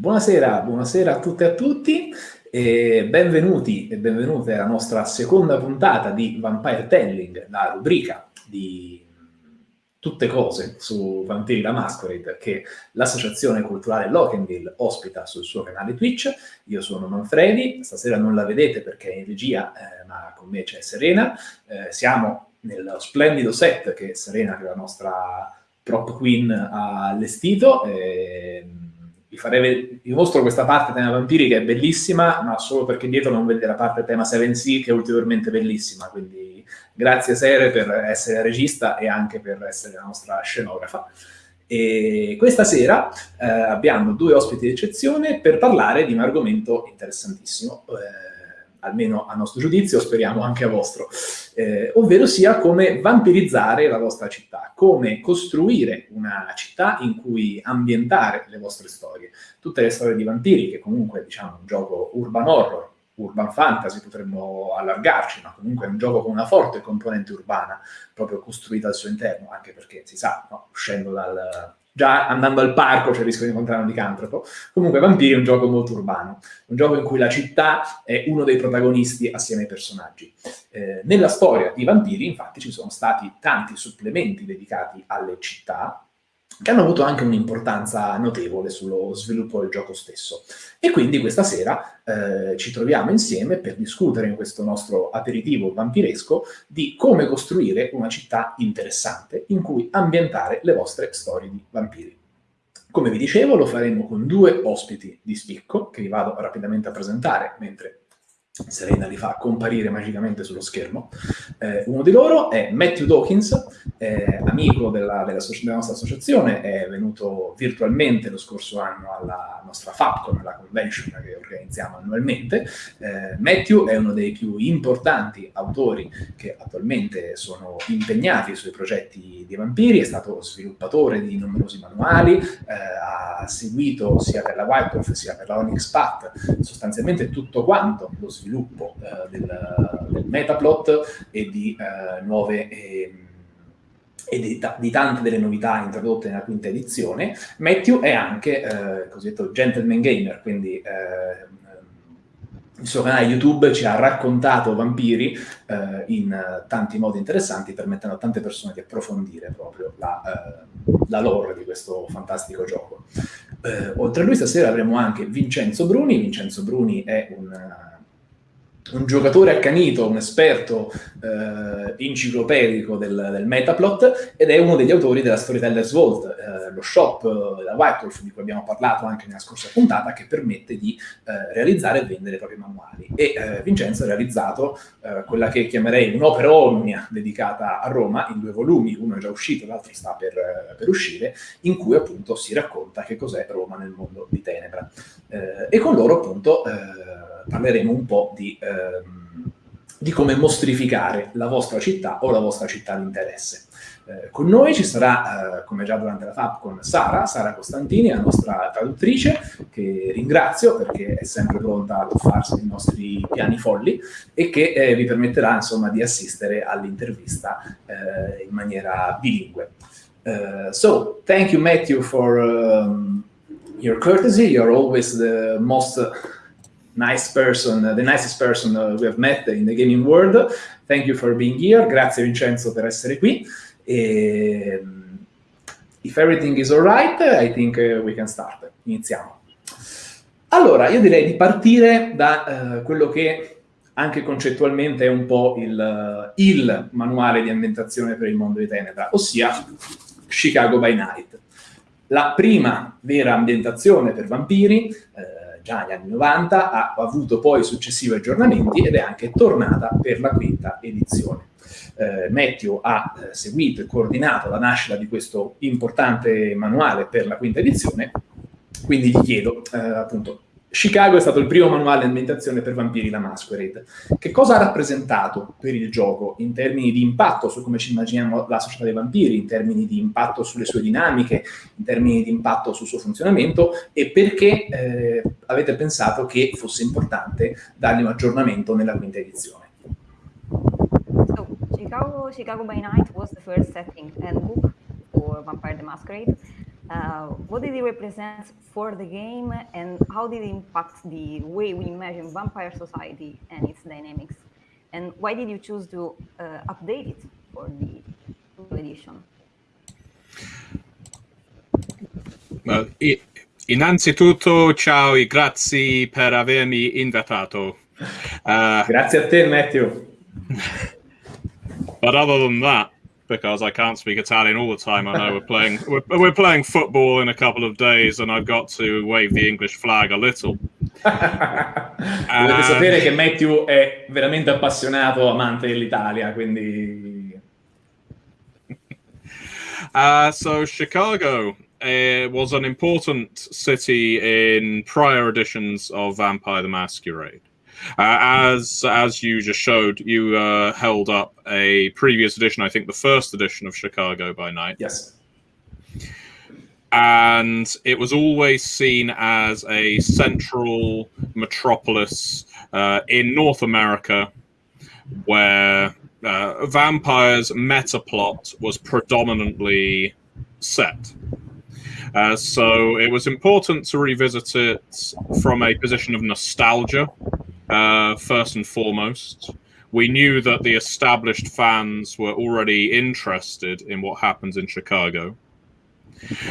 Buonasera, buonasera a tutte e a tutti e benvenuti e benvenute alla nostra seconda puntata di Vampire Telling, la rubrica di tutte cose su Vampiri la Masquerade che l'associazione culturale Lockenville ospita sul suo canale Twitch. Io sono Manfredi, stasera non la vedete perché è in regia, eh, ma con me c'è Serena. Eh, siamo nello splendido set che Serena, che è la nostra prop queen, ha allestito. Eh, vi, farei, vi mostro questa parte tema vampiri che è bellissima, ma solo perché dietro non vedete la parte tema 7C che è ulteriormente bellissima, quindi grazie Sere per essere regista e anche per essere la nostra scenografa. E questa sera eh, abbiamo due ospiti di eccezione per parlare di un argomento interessantissimo. Eh, almeno a nostro giudizio, speriamo anche a vostro, eh, ovvero sia come vampirizzare la vostra città, come costruire una città in cui ambientare le vostre storie. Tutte le storie di vampiri, che comunque diciamo un gioco urban horror, urban fantasy potremmo allargarci, ma comunque è un gioco con una forte componente urbana, proprio costruita al suo interno, anche perché si sa, no, uscendo dal, già andando al parco c'è il rischio di incontrare un licantropo. Comunque Vampiri è un gioco molto urbano, un gioco in cui la città è uno dei protagonisti assieme ai personaggi. Eh, nella storia di Vampiri, infatti, ci sono stati tanti supplementi dedicati alle città, che hanno avuto anche un'importanza notevole sullo sviluppo del gioco stesso. E quindi questa sera eh, ci troviamo insieme per discutere in questo nostro aperitivo vampiresco di come costruire una città interessante in cui ambientare le vostre storie di vampiri. Come vi dicevo, lo faremo con due ospiti di spicco, che vi vado rapidamente a presentare mentre Serena li fa comparire magicamente sullo schermo. Eh, uno di loro è Matthew Dawkins, eh, amico della, della, della, nostra associazione, è venuto virtualmente lo scorso anno alla nostra FAPCON, la convention che organizziamo annualmente. Eh, Matthew è uno dei più importanti autori che attualmente sono impegnati sui progetti di vampiri, è stato sviluppatore di numerosi manuali, eh, ha seguito sia per la White Wolf sia per la Onyx Path sostanzialmente tutto quanto lo sviluppo eh, del, del, metaplot e di eh, nuove... Eh, e di, di, tante delle novità introdotte nella quinta edizione. Matthew è anche eh, cosiddetto gentleman gamer, quindi eh, il suo canale YouTube ci ha raccontato vampiri eh, in tanti modi interessanti, permettendo a tante persone di approfondire proprio la, uh, la lore di questo fantastico gioco. Uh, oltre a lui stasera avremo anche Vincenzo Bruni. Vincenzo Bruni è un un giocatore accanito, un esperto eh, enciclopedico del, del, Metaplot ed è uno degli autori della Storyteller's Vault, eh, lo shop eh, da White Wolf di cui abbiamo parlato anche nella scorsa puntata che permette di eh, realizzare e vendere i propri manuali. E eh, Vincenzo ha realizzato eh, quella che chiamerei un'opera omnia dedicata a Roma in due volumi, uno è già uscito, l'altro sta per, per, uscire, in cui appunto si racconta che cos'è Roma nel mondo di Tenebra. e con loro appunto parleremo un po' di, ehm, di, come mostrificare la vostra città o la vostra città di interesse. Eh, con noi ci sarà, eh, come già durante la FAP, con Sara, Sara Costantini, la nostra traduttrice, che ringrazio perché è sempre pronta a tuffarsi nei nostri piani folli e che eh, vi permetterà insomma di assistere all'intervista eh, in maniera bilingue. Uh, so, thank you Matthew for um, your courtesy. You're always the most nice person, the nicest person uh, we have met in the gaming world. Thank you for being here. Grazie Vincenzo per essere qui. E, um, if everything is alright, I think uh, we can start. Iniziamo. Allora, io direi di partire da uh, quello che anche concettualmente è un po' il, uh, il manuale di ambientazione per il mondo di Tenebra, ossia Chicago by Night. La prima vera ambientazione per vampiri, eh, già negli anni 90, ha avuto poi successivi aggiornamenti ed è anche tornata per la quinta edizione. Eh, Matthew ha eh, seguito e coordinato la nascita di questo importante manuale per la quinta edizione, quindi gli chiedo eh, appunto Chicago è stato il primo manuale di ambientazione per Vampiri la Masquerade. Che cosa ha rappresentato per il gioco in termini di impatto su come ci immaginiamo la società dei vampiri, in termini di impatto sulle sue dinamiche, in termini di impatto sul suo funzionamento e perché eh, avete pensato che fosse importante dargli un aggiornamento nella quinta edizione? Chicago, Chicago by Night was the first setting and book for Vampire the Masquerade Uh, what did it represent for the game, and how did it impact the way we imagine vampire society and its dynamics? And why did you choose to uh, update it for the edition? Well, innanzitutto, ciao e grazie per avermi invitato. Uh, grazie a te, Matthew. but other than that, because I can't speak Italian all the time. I know we're playing we're, we're, playing football in a couple of days, and I've got to wave the English flag a little. Dovete sapere che Matthew è veramente appassionato amante dell'Italia, quindi. Uh, so Chicago uh, was an important city in prior editions of Vampire the Masquerade. Uh, as as you just showed, you uh, held up a previous edition, I think the first edition of Chicago by Night. Yes. And it was always seen as a central metropolis uh, in North America where uh, vampires meta plot was predominantly set. Uh, so it was important to revisit it from a position of nostalgia uh, first and foremost. We knew that the established fans were already interested in what happens in Chicago,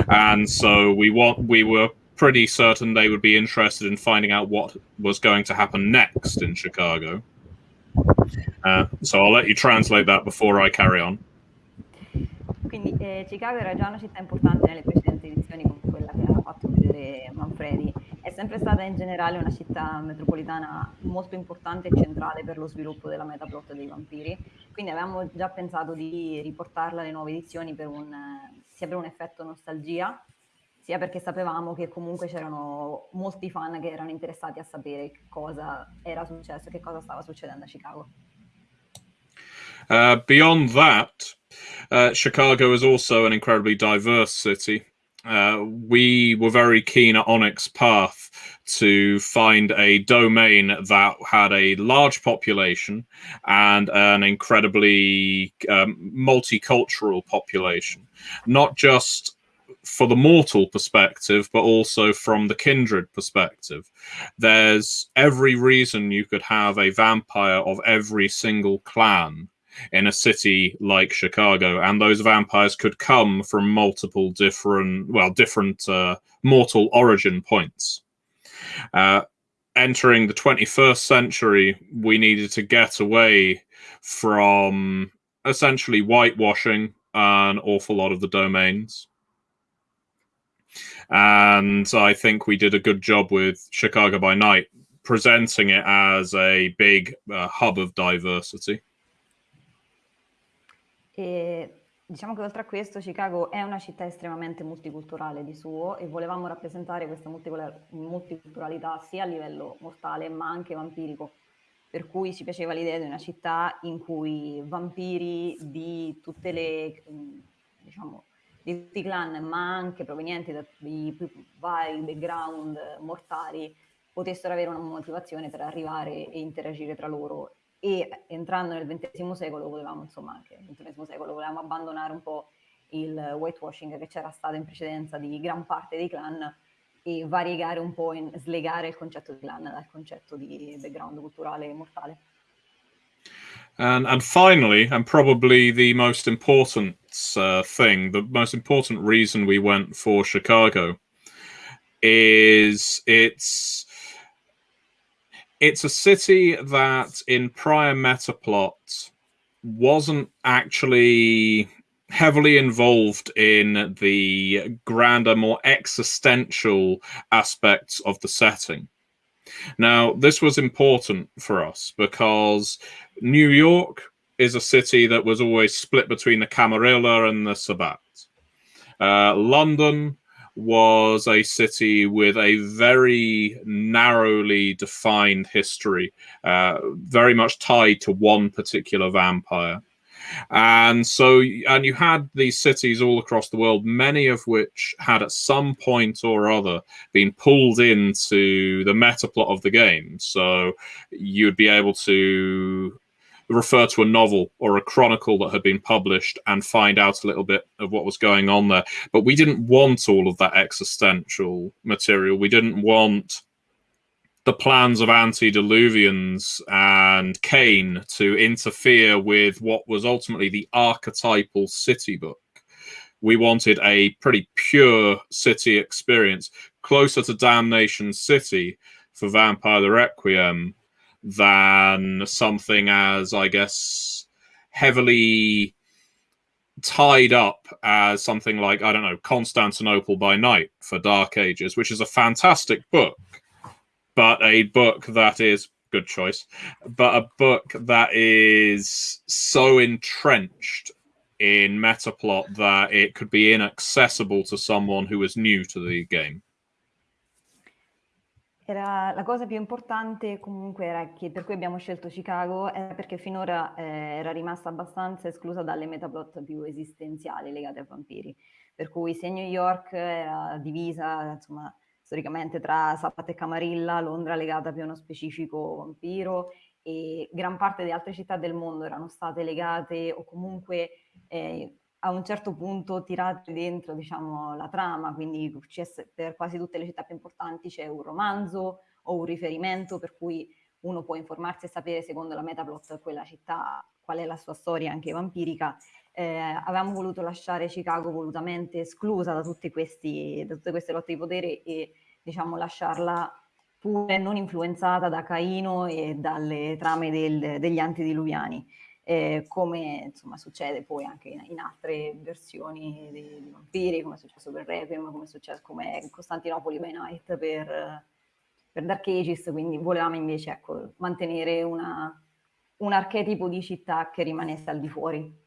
and so we want we were pretty certain they would be interested in finding out what was going to happen next in Chicago. Uh, so I'll let you translate that before I carry on. Quindi eh, Chicago era già una città importante nelle precedenti edizioni con quella che ha fatto vedere Manfredi è sempre stata in generale una città metropolitana molto importante e centrale per lo sviluppo della metaplot dei vampiri, quindi avevamo già pensato di riportarla alle nuove edizioni per un, sia per un effetto nostalgia, sia perché sapevamo che comunque c'erano molti fan che erano interessati a sapere cosa era successo, che cosa stava succedendo a Chicago. Uh, beyond that, uh, Chicago is also an incredibly diverse city. Uh, we were very keen at Onyx Path to find a domain that had a large population and an incredibly um, multicultural population, not just for the mortal perspective, but also from the kindred perspective. There's every reason you could have a vampire of every single clan in a city like Chicago, and those vampires could come from multiple different, well, different uh, mortal origin points. Uh, entering the 21st century, we needed to get away from essentially whitewashing an awful lot of the domains. And I think we did a good job with Chicago by Night, presenting it as a big uh, hub of diversity. E diciamo che oltre a questo Chicago è una città estremamente multiculturale di suo e volevamo rappresentare questa multiculturalità sia a livello mortale ma anche vampirico. Per cui ci piaceva l'idea di una città in cui vampiri di tutte le diciamo di tutti i clan, ma anche provenienti da vari background mortali, potessero avere una motivazione per arrivare e interagire tra loro e entrando nel XX secolo volevamo, insomma, anche nel XXI secolo volevamo abbandonare un po' il whitewashing che c'era stato in precedenza di gran parte dei clan e variegare un po' e slegare il concetto di clan dal concetto di background culturale mortale. And, and finally, and probably the most important uh, thing, the most important reason we went for Chicago is it's it's a city that in prior metaplot wasn't actually heavily involved in the grander, more existential aspects of the setting. Now, this was important for us because New York is a city that was always split between the Camarilla and the Sabbat. Uh, London was a city with a very narrowly defined history, uh, very much tied to one particular vampire. And so, and you had these cities all across the world, many of which had at some point or other been pulled into the meta plot of the game. So you'd be able to refer to a novel or a chronicle that had been published and find out a little bit of what was going on there. But we didn't want all of that existential material. We didn't want the plans of antediluvians and Cain to interfere with what was ultimately the archetypal city book. We wanted a pretty pure city experience, closer to Damnation City for Vampire the Requiem than something as, I guess, heavily tied up as something like, I don't know, Constantinople by Night for Dark Ages, which is a fantastic book, but a book that is good choice, but a book that is so entrenched in metaplot that it could be inaccessible to someone who is new to the game. Era, la cosa più importante comunque era che per cui abbiamo scelto Chicago era perché finora eh, era rimasta abbastanza esclusa dalle metaplot più esistenziali legate ai vampiri. Per cui se New York era divisa, insomma, storicamente tra Zapata e Camarilla, Londra legata più a uno specifico vampiro e gran parte di altre città del mondo erano state legate o comunque eh, a un certo punto tirate dentro diciamo, la trama, quindi per quasi tutte le città più importanti c'è un romanzo o un riferimento per cui uno può informarsi e sapere secondo la metaplot quella città qual è la sua storia anche vampirica. Eh, avevamo voluto lasciare Chicago volutamente esclusa da, questi, da tutte queste lotte di potere e diciamo lasciarla pure non influenzata da Caino e dalle trame del, degli antediluviani eh, come insomma, succede poi anche in, in altre versioni di, di, Vampiri, come è successo per Requiem, come è successo come Costantinopoli by Night per, per Dark Ages, quindi volevamo invece ecco, mantenere una, un archetipo di città che rimanesse al di fuori.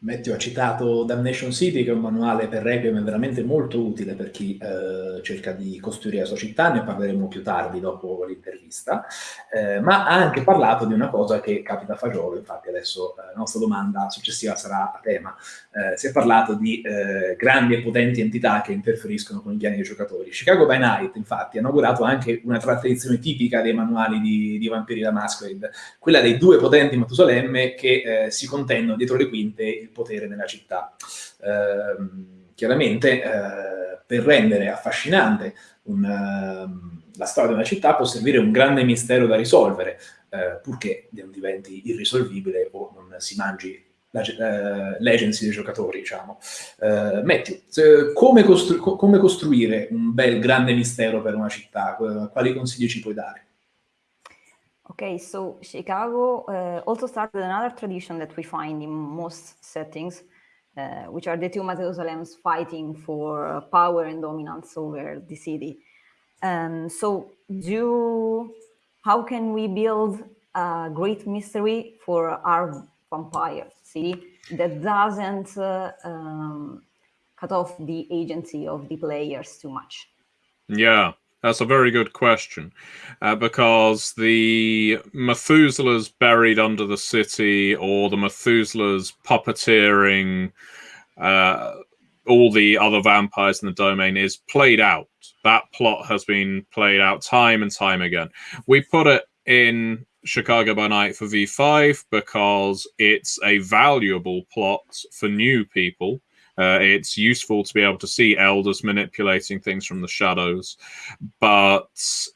Matteo ha citato Damnation City, che è un manuale per Requiem veramente molto utile per chi eh, cerca di costruire la sua città, ne parleremo più tardi dopo l'intervista, eh, ma ha anche parlato di una cosa che capita a fagiolo, infatti adesso eh, la nostra domanda successiva sarà a tema. Eh, si è parlato di eh, grandi e potenti entità che interferiscono con i piani dei giocatori. Chicago by Night, infatti, ha inaugurato anche una tradizione tipica dei manuali di, di Vampiri da Masquerade, quella dei due potenti Matusalemme che eh, si contendono dietro le quinte il potere nella città. Eh, chiaramente eh, per rendere affascinante un, uh, la storia di una città può servire un grande mistero da risolvere, eh, purché non diventi irrisolvibile o non si mangi l'agency dei giocatori, diciamo. Uh, Matthew, come, costru come, costruire un bel grande mistero per una città? Quali consigli ci puoi dare? Okay, so Chicago uh, also started another tradition that we find in most settings, uh, which are the two Mateusolems fighting for power and dominance over the city. Um, so do, how can we build a great mystery for our vampire city that doesn't uh, um, cut off the agency of the players too much? Yeah, that's a very good question, uh, because the Methuselahs buried under the city, or the Methuselahs puppeteering uh, all the other vampires in the domain, is played out. That plot has been played out time and time again. We put it in Chicago by Night for V5 because it's a valuable plot for new people uh, it's useful to be able to see elders manipulating things from the shadows, but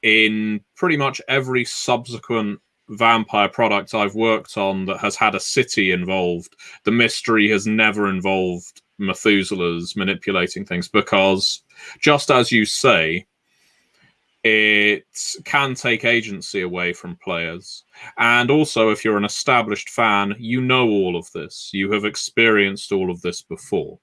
in pretty much every subsequent vampire product I've worked on that has had a city involved, the mystery has never involved Methuselah's manipulating things because, just as you say, it can take agency away from players. And also, if you're an established fan, you know all of this. You have experienced all of this before.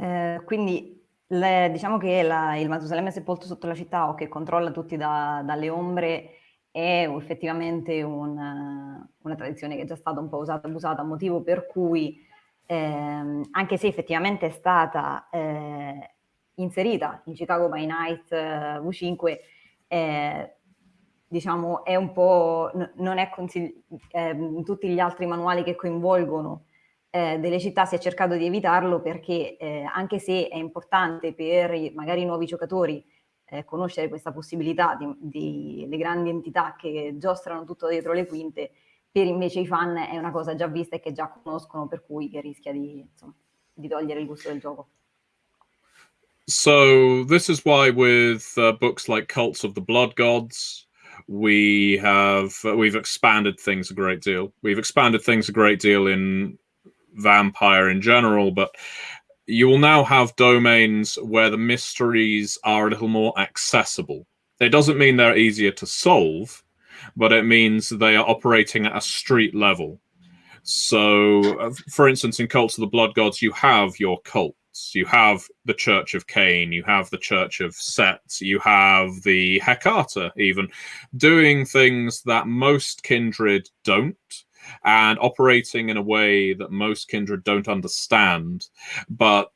Eh, quindi le, diciamo che la, il Matusalemme sepolto sotto la città o che controlla tutti da, dalle ombre è effettivamente una, una, tradizione che è già stata un po' usata e abusata, motivo per cui ehm, anche se effettivamente è stata eh, inserita in Chicago by Night eh, V5, eh, diciamo è un po', non è consigli- eh, tutti gli altri manuali che coinvolgono eh, delle città si è cercato di evitarlo perché eh, anche se è importante per i, magari i nuovi giocatori eh, conoscere questa possibilità di, di le grandi entità che giostrano tutto dietro le quinte, per invece i fan è una cosa già vista e che già conoscono, per cui che rischia di, insomma, di togliere il gusto del gioco. So this is why with uh, books like Cults of the Blood Gods, we have uh, we've expanded things a great deal. We've expanded things a great deal in vampire in general, but you will now have domains where the mysteries are a little more accessible. It doesn't mean they're easier to solve, but it means they are operating at a street level. So, uh, for instance, in Cults of the Blood Gods, you have your cults. You have the Church of Cain, you have the Church of Set, you have the Hecata, even doing things that most kindred don't and operating in a way that most kindred don't understand. But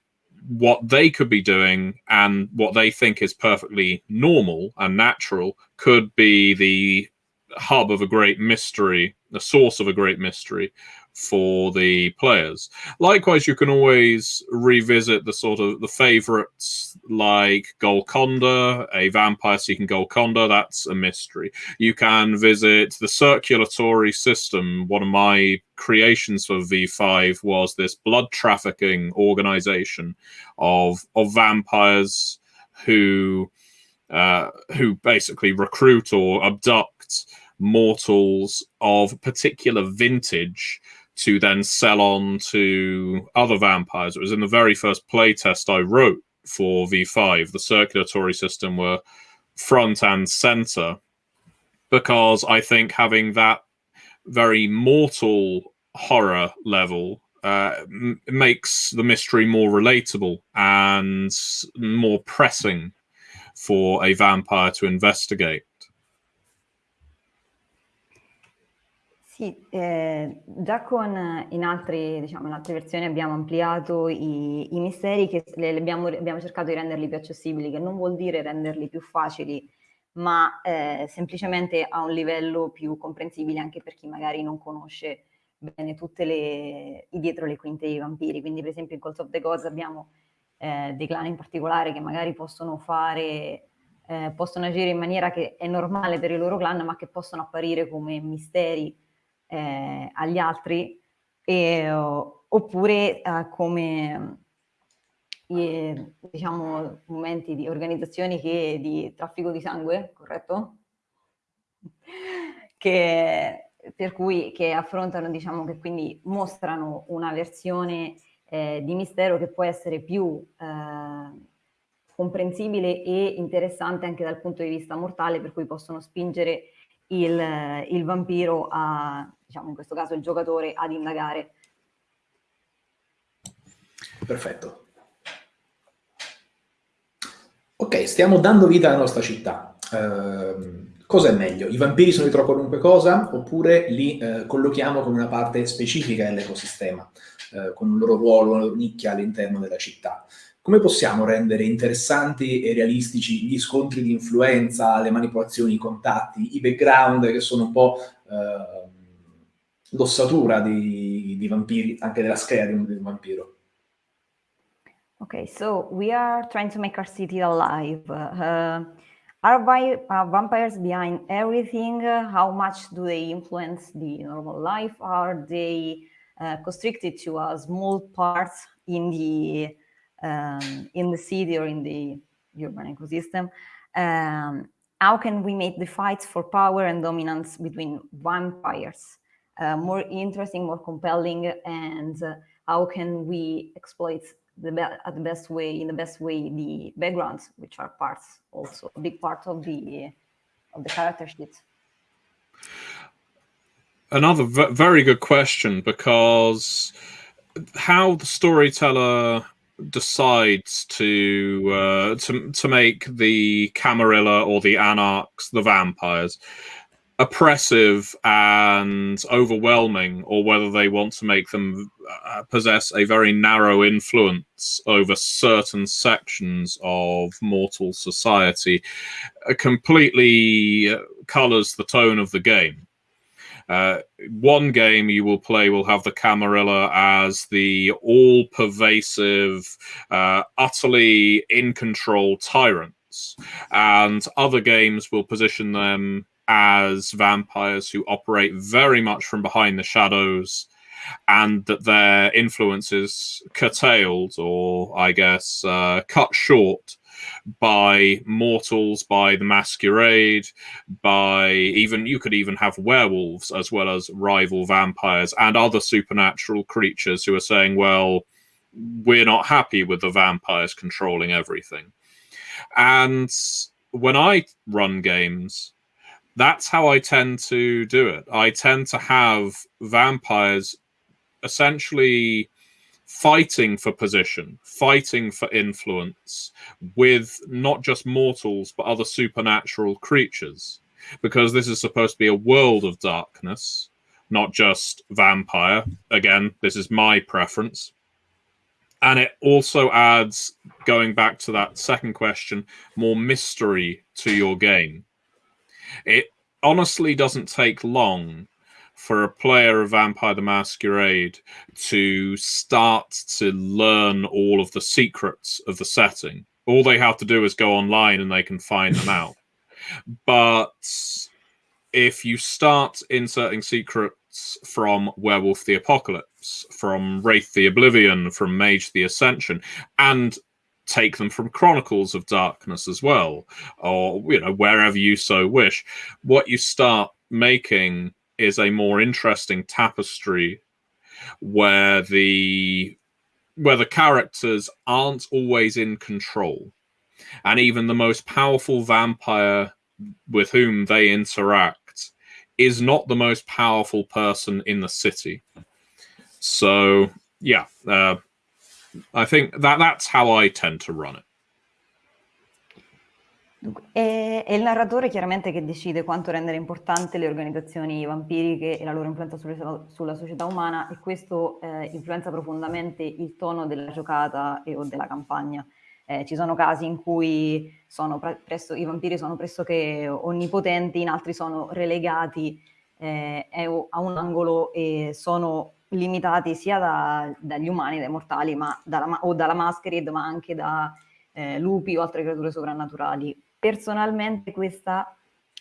what they could be doing and what they think is perfectly normal and natural could be the hub of a great mystery, the source of a great mystery for the players. Likewise, you can always revisit the sort of the favorites like Golconda, a vampire seeking Golconda, that's a mystery. You can visit the circulatory system. One of my creations for V5 was this blood trafficking organization of of vampires who uh, who basically recruit or abduct mortals of particular vintage to then sell on to other vampires. It was in the very first playtest I wrote for V5. The circulatory system were front and center because I think having that very mortal horror level uh, makes the mystery more relatable and more pressing for a vampire to investigate. Sì, eh, già con in, altri, diciamo, altre versioni abbiamo ampliato i, i misteri che le, abbiamo, abbiamo, cercato di renderli più accessibili, che non vuol dire renderli più facili, ma eh, semplicemente a un livello più comprensibile anche per chi magari non conosce bene tutte le i dietro le quinte dei vampiri. Quindi, per esempio, in Calls of the Gods abbiamo eh, dei clan in particolare che magari possono fare eh, possono agire in maniera che è normale per i loro clan, ma che possono apparire come misteri eh, agli altri, e, oppure eh, come eh, diciamo momenti di organizzazioni che di traffico di sangue, corretto? Che, per cui che affrontano, diciamo che quindi mostrano una versione eh, di mistero che può essere più eh, comprensibile e interessante anche dal punto di vista mortale, per cui possono spingere il, il vampiro a, diciamo in questo caso il giocatore, ad indagare. Perfetto. Ok, stiamo dando vita alla nostra città. Uh, cosa è meglio? I vampiri sono dietro a qualunque cosa oppure li uh, collochiamo come una parte specifica dell'ecosistema, uh, con un loro ruolo, una loro nicchia all'interno della città? Come possiamo rendere interessanti e realistici gli scontri di influenza, le manipolazioni, i contatti, i background che sono un po' eh, l'ossatura di, di, vampiri, anche della scheda di un, di un vampiro? Okay, so we are trying to make our city alive. Uh, are vi uh, vampires behind everything? How much do they influence the normal life? Are they uh, constricted to a small part in the um, in the city or in the urban ecosystem. Um, how can we make the fights for power and dominance between vampires uh, more interesting, more compelling, and uh, how can we exploit the at the best way, in the best way, the backgrounds, which are parts also a big part of the of the character sheet. Another very good question because how the storyteller decides to uh, to to make the Camarilla or the Anarchs, the vampires, oppressive and overwhelming, or whether they want to make them uh, possess a very narrow influence over certain sections of mortal society, uh, completely colors the tone of the game. Uh, one game you will play will have the Camarilla as the all pervasive, uh, utterly in control tyrants, and other games will position them as vampires who operate very much from behind the shadows and that their influence is curtailed or, I guess, uh, cut short by mortals, by the masquerade, by even you could even have werewolves as well as rival vampires and other supernatural creatures who are saying, well, we're not happy with the vampires controlling everything. And when I run games, that's how I tend to do it. I tend to have vampires essentially fighting for position, fighting for influence with not just mortals, but other supernatural creatures. Because this is supposed to be a world of darkness, not just vampire. Again, this is my preference. And it also adds, going back to that second question, more mystery to your game. It honestly doesn't take long for a player of Vampire the Masquerade to start to learn all of the secrets of the setting. All they have to do is go online and they can find them out. But if you start inserting secrets from Werewolf the Apocalypse, from Wraith the Oblivion, from Mage the Ascension, and take them from Chronicles of Darkness as well, or you know wherever you so wish. What you start making is a more interesting tapestry where the where the characters aren't always in control. And even the most powerful vampire with whom they interact is not the most powerful person in the city. So yeah uh, i think that that's how i tend to run it È, è, il narratore chiaramente che decide quanto rendere importante le organizzazioni vampiriche e la loro influenza sulle, sulla società umana e questo eh, influenza profondamente il tono della giocata e, o della campagna. Eh, ci sono casi in cui presto, i vampiri sono pressoché onnipotenti, in altri sono relegati eh, a un angolo e sono limitati sia da, dagli umani, dai mortali, ma dalla, o dalla masquerade, ma anche da eh, lupi o altre creature sovrannaturali Personalmente questa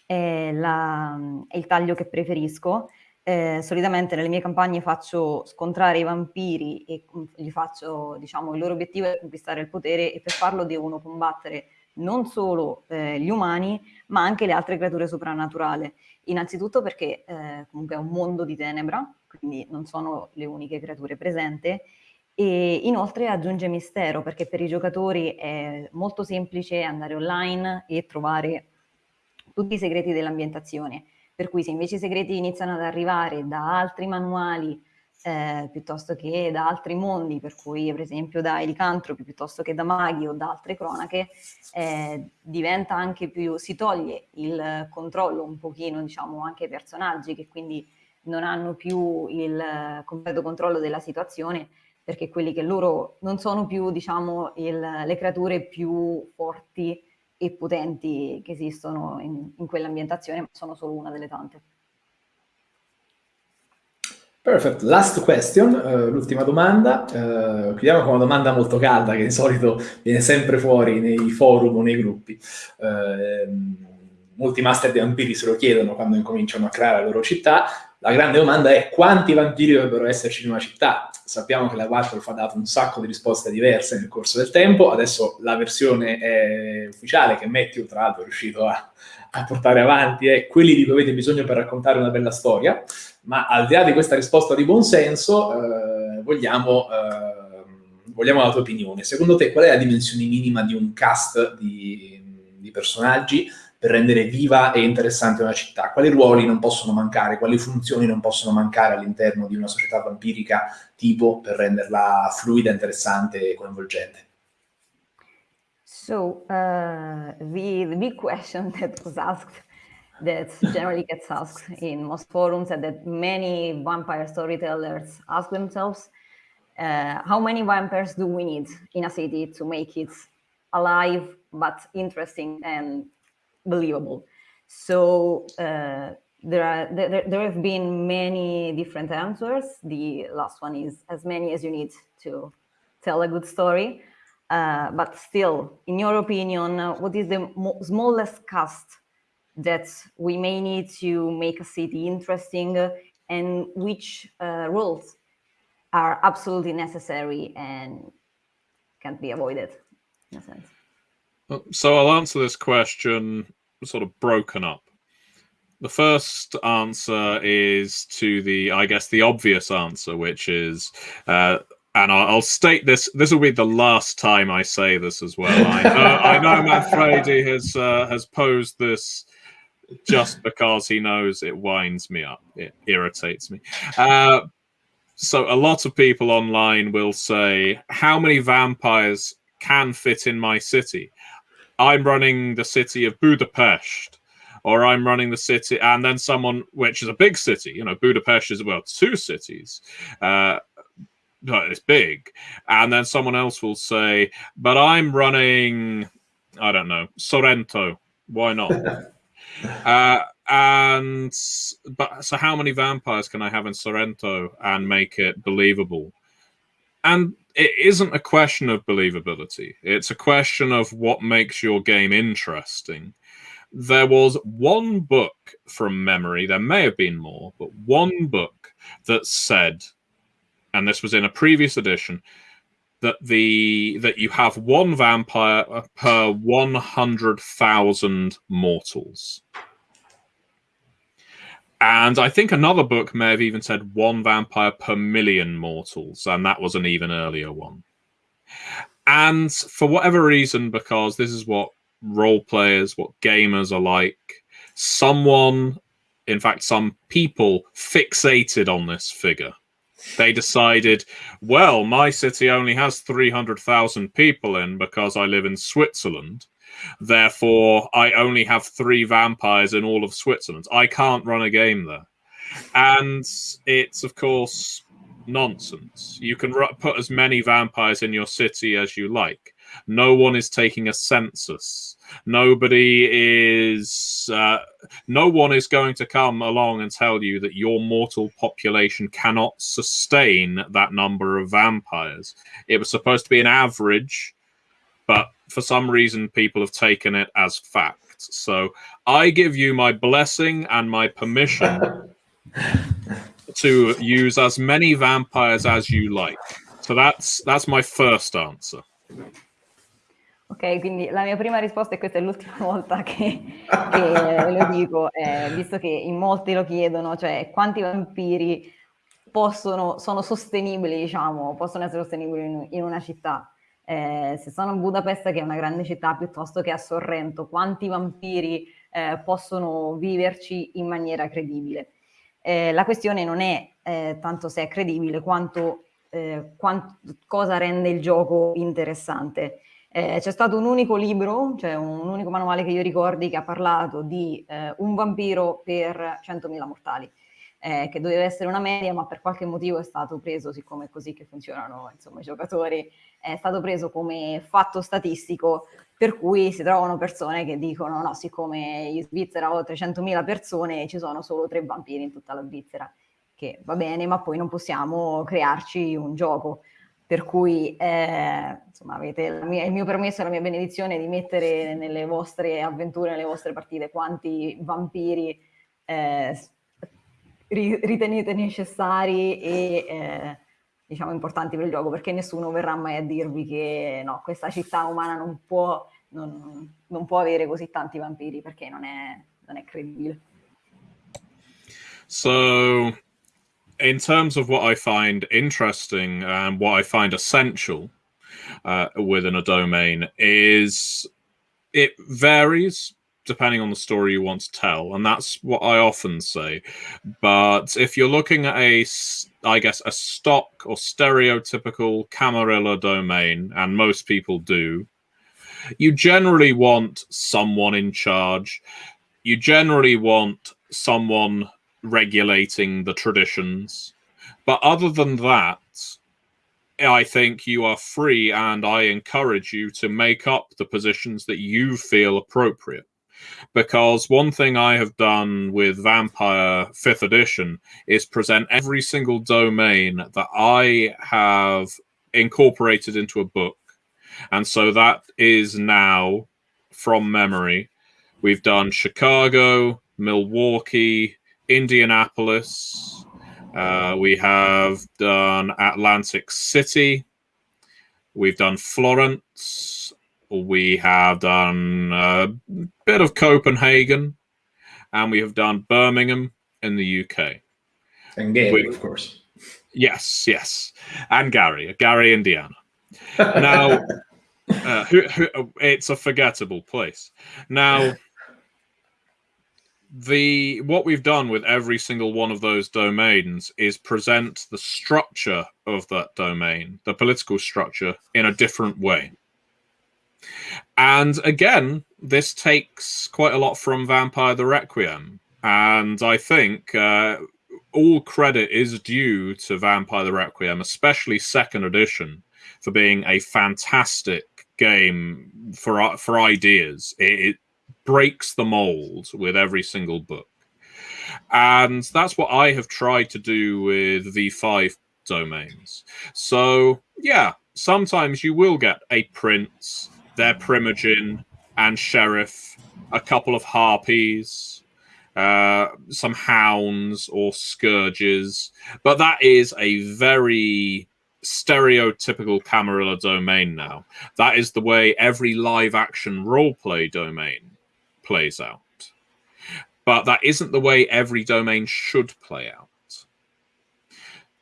è, la, è il taglio che preferisco. Eh, solitamente nelle mie campagne faccio scontrare i vampiri e gli faccio, diciamo, il loro obiettivo è conquistare il potere e per farlo devono combattere non solo eh, gli umani, ma anche le altre creature soprannaturali. Innanzitutto perché eh, comunque è un mondo di tenebra, quindi non sono le uniche creature presenti, e inoltre aggiunge mistero perché per i giocatori è molto semplice andare online e trovare tutti i segreti dell'ambientazione. Per cui se invece i segreti iniziano ad arrivare da altri manuali eh, piuttosto che da altri mondi, per cui per esempio da elicantropi piuttosto che da maghi o da altre cronache, eh, diventa anche più, si toglie il controllo un pochino, diciamo, anche ai personaggi che quindi non hanno più il completo controllo della situazione perché quelli che loro non sono più, diciamo, il, le creature più forti e potenti che esistono in, in quell'ambientazione, ma sono solo una delle tante. Perfect. Last question, uh, l'ultima domanda. Uh, chiudiamo con una domanda molto calda che di solito viene sempre fuori nei forum o nei gruppi. Uh, molti master di vampiri se lo chiedono quando incominciano a creare la loro città. La grande domanda è quanti vampiri dovrebbero esserci in una città? sappiamo che la Waldorf ha dato un sacco di risposte diverse nel corso del tempo, adesso la versione ufficiale che Matthew tra l'altro è riuscito a, a, portare avanti è quelli di cui avete bisogno per raccontare una bella storia, ma al di là di questa risposta di buon senso eh, vogliamo, eh, vogliamo la tua opinione. Secondo te qual è la dimensione minima di un cast di, di personaggi per rendere viva e interessante una città? Quali ruoli non possono mancare? Quali funzioni non possono mancare all'interno di una società vampirica tipo per renderla fluida, interessante e coinvolgente? So, uh, the, the big question that was asked that generally gets asked in most forums and that many vampire storytellers ask themselves, uh, how many vampires do we need in a city to make it alive but interesting and believable. So uh, there are there, there have been many different answers. The last one is as many as you need to tell a good story. Uh, but still, in your opinion, uh, what is the smallest cost that we may need to make a city interesting and which uh, rules are absolutely necessary and can't be avoided in a sense? So I'll answer this question sort of broken up. The first answer is to the, I guess, the obvious answer, which is, uh, and I'll, I'll, state this. This will be the last time I say this as well. I know, I know Manfredi has uh, has posed this just because he knows it winds me up. It irritates me. Uh, so a lot of people online will say, "How many vampires can fit in my city?" I'm running the city of Budapest, or I'm running the city, and then someone, which is a big city, you know, Budapest is well two cities. Uh, but it's big, and then someone else will say, "But I'm running, I don't know, Sorrento. Why not?" uh, and but so how many vampires can I have in Sorrento and make it believable? And it isn't a question of believability. It's a question of what makes your game interesting. There was one book from memory, there may have been more, but one book that said, and this was in a previous edition, that the that you have one vampire per 100,000 mortals. And I think another book may have even said one vampire per million mortals, and that was an even earlier one. And for whatever reason, because this is what role players, what gamers are like, someone, in fact, some people fixated on this figure. They decided, well, my city only has 300,000 people in because I live in Switzerland. Therefore, I only have three vampires in all of Switzerland. I can't run a game there. And it's, of course, nonsense. You can put as many vampires in your city as you like. No one is taking a census. Nobody is. Uh, no one is going to come along and tell you that your mortal population cannot sustain that number of vampires. It was supposed to be an average, but for some reason people have taken it as fact. So I give you my blessing and my permission to use as many vampires as you like. So that's that's my first answer. Ok, quindi la mia prima risposta, e questa è l'ultima volta che, che lo dico, eh, visto che in molti lo chiedono, cioè quanti vampiri possono, sono sostenibili, diciamo, possono essere sostenibili in, in una città eh, se sono a Budapest, che è una grande città, piuttosto che a Sorrento, quanti vampiri eh, possono viverci in maniera credibile. Eh, la questione non è eh, tanto se è credibile quanto, eh, quanto cosa rende il gioco interessante. Eh, c'è stato un unico libro, cioè un unico manuale che io ricordi che ha parlato di un vampiro per 100.000 mortali eh, che doveva essere una media, ma per qualche motivo è stato preso, siccome è così che funzionano insomma, i giocatori, è stato preso come fatto statistico, per cui si trovano persone che dicono no, siccome in Svizzera ho 300.000 persone ci sono solo tre vampiri in tutta la Svizzera, che va bene, ma poi non possiamo crearci un gioco. Per cui eh, insomma, avete mia, il mio permesso e la mia benedizione di mettere nelle vostre avventure, nelle vostre partite, quanti vampiri eh, ritenete necessari e eh, diciamo importanti per il gioco perché nessuno verrà mai a dirvi che no, questa città umana non può, non, non può avere così tanti vampiri perché non è, non è credibile. So, in terms of what I find interesting and what I find essential uh, within a domain is it varies depending on the story you want to tell and that's what i often say. But if you're looking at a i guess a stock or stereotypical camarilla domain and most people do you generally want someone in charge. You generally want someone regulating the traditions. But other than that I think you are free and I encourage you to make up the positions that you feel appropriate because one thing I have done with Vampire 5th edition is present every single domain that I have incorporated into a book. And so that is now, from memory, we've done Chicago, Milwaukee, Indianapolis, uh, we have done Atlantic City, we've done Florence, we have done a bit of Copenhagen, and we have done Birmingham in the UK. And Gary, of course. Yes, yes, and Gary, Gary, Indiana. Now, uh, who, who, it's a forgettable place. Now, the what we've done with every single one of those domains is present the structure of that domain, the political structure, in a different way. And again, this takes quite a lot from Vampire the Requiem. And I think uh, all credit is due to Vampire the Requiem, especially second edition, for being a fantastic game for for ideas. It, it breaks the mold with every single book, and that's what I have tried to do with V5 domains. So yeah, sometimes you will get a prince, their primogen, and sheriff, a couple of harpies, uh, some hounds or scourges, but that is a very stereotypical Camarilla domain now. That is the way every live action roleplay domain plays out. But that isn't the way every domain should play out.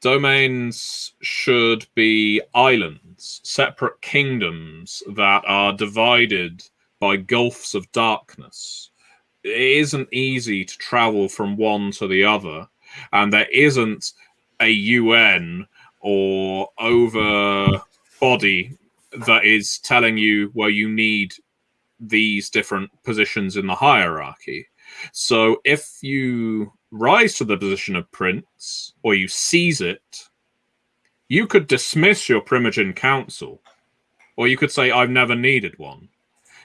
Domains should be islands, separate kingdoms that are divided by gulfs of darkness it isn't easy to travel from one to the other, and there isn't a UN or over body that is telling you where you need these different positions in the hierarchy. So if you rise to the position of prince or you seize it, you could dismiss your Primogen Council, or you could say, I've never needed one.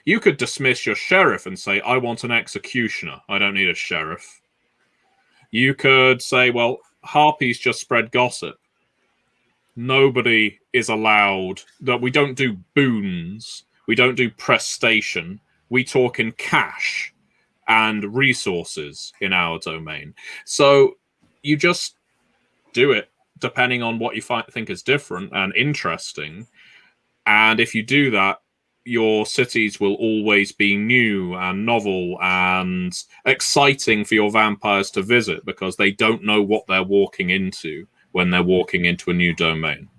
You could dismiss your sheriff and say, I want an executioner. I don't need a sheriff. You could say, well, harpies just spread gossip. Nobody is allowed that we don't do boons. We don't do prestation. We talk in cash and resources in our domain. So you just do it depending on what you think is different and interesting. And if you do that, your cities will always be new and novel and exciting for your vampires to visit because they don't know what they're walking into when they're walking into a new domain.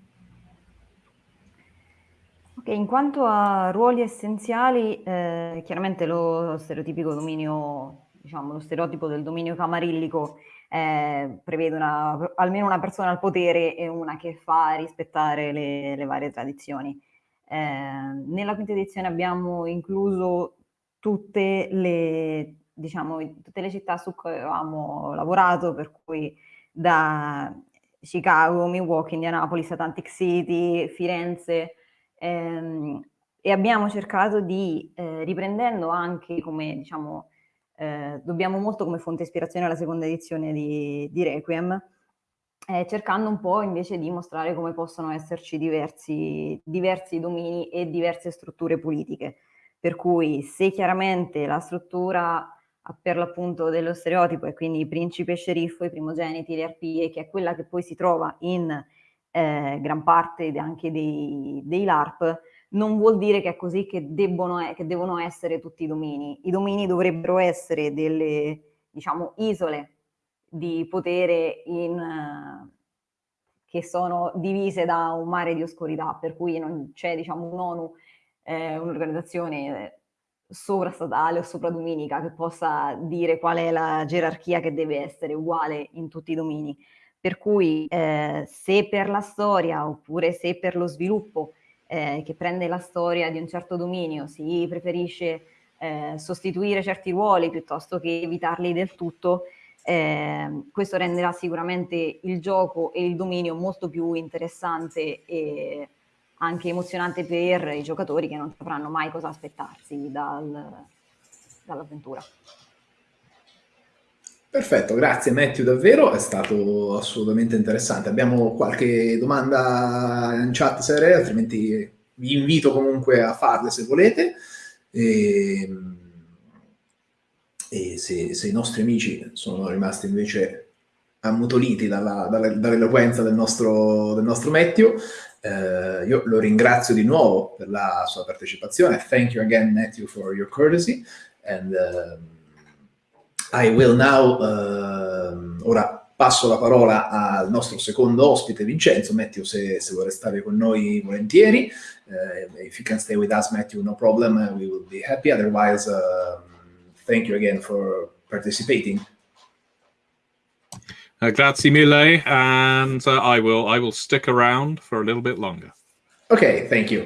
Ok, in quanto a ruoli essenziali, eh, chiaramente lo stereotipico dominio, diciamo, lo stereotipo del dominio camarillico eh, prevede una, almeno una persona al potere e una che fa rispettare le, le varie tradizioni. Eh, nella quinta edizione abbiamo incluso tutte le, diciamo, tutte le città su cui avevamo lavorato, per cui da Chicago, Milwaukee, Indianapolis, Atlantic City, Firenze, ehm, e abbiamo cercato di, eh, riprendendo anche come, diciamo, eh, dobbiamo molto come fonte ispirazione alla seconda edizione di, di Requiem, eh, cercando un po' invece di mostrare come possono esserci diversi, diversi domini e diverse strutture politiche. Per cui se chiaramente la struttura per l'appunto dello stereotipo e quindi principe sceriffo, i primogeniti, le arpie, che è quella che poi si trova in eh, gran parte anche dei, dei, LARP, non vuol dire che è così che, debbono, che devono essere tutti i domini. I domini dovrebbero essere delle, diciamo, isole di potere in, che sono divise da un mare di oscurità, per cui non c'è diciamo, un'ONU, eh, un'organizzazione sovrastatale o sopradominica che possa dire qual è la gerarchia che deve essere uguale in tutti i domini. Per cui eh, se per la storia oppure se per lo sviluppo eh, che prende la storia di un certo dominio si preferisce eh, sostituire certi ruoli piuttosto che evitarli del tutto, eh, questo renderà sicuramente il gioco e il dominio molto più interessante e anche emozionante per i giocatori che non sapranno mai cosa aspettarsi dal, dall'avventura. Perfetto, grazie Matthew, davvero è stato assolutamente interessante. Abbiamo qualche domanda in chat, Sere, altrimenti vi invito comunque a farle se volete. E, ehm, e se, se, i nostri amici sono rimasti invece ammutoliti dall'eloquenza del nostro, del nostro Matthew, eh, io lo ringrazio di nuovo per la sua partecipazione. Thank you again, Matthew, for your courtesy. And um, I will now, uh, ora passo la parola al nostro secondo ospite, Vincenzo. Matthew, se, se vuoi restare con noi volentieri. Uh, if you can stay with us, Matthew, no problem, uh, we will be happy. Otherwise, uh, thank you again for participating. Uh, grazie mille, and uh, I will I will stick around for a little bit longer. Ok, thank you.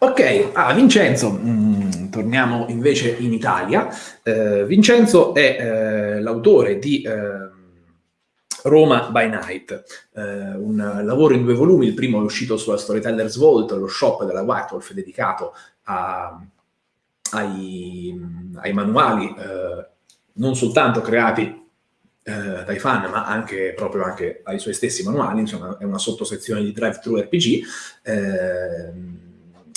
Ok, ah, Vincenzo, mm, torniamo invece in Italia. Uh, Vincenzo è uh, l'autore di uh, Roma by Night, un lavoro in due volumi, il primo è uscito sulla Storyteller's Vault, lo shop della White Wolf dedicato a, ai, ai, manuali non soltanto creati eh, dai fan, ma anche proprio anche ai suoi stessi manuali, insomma è una sottosezione di Drive Thru RPG, eh,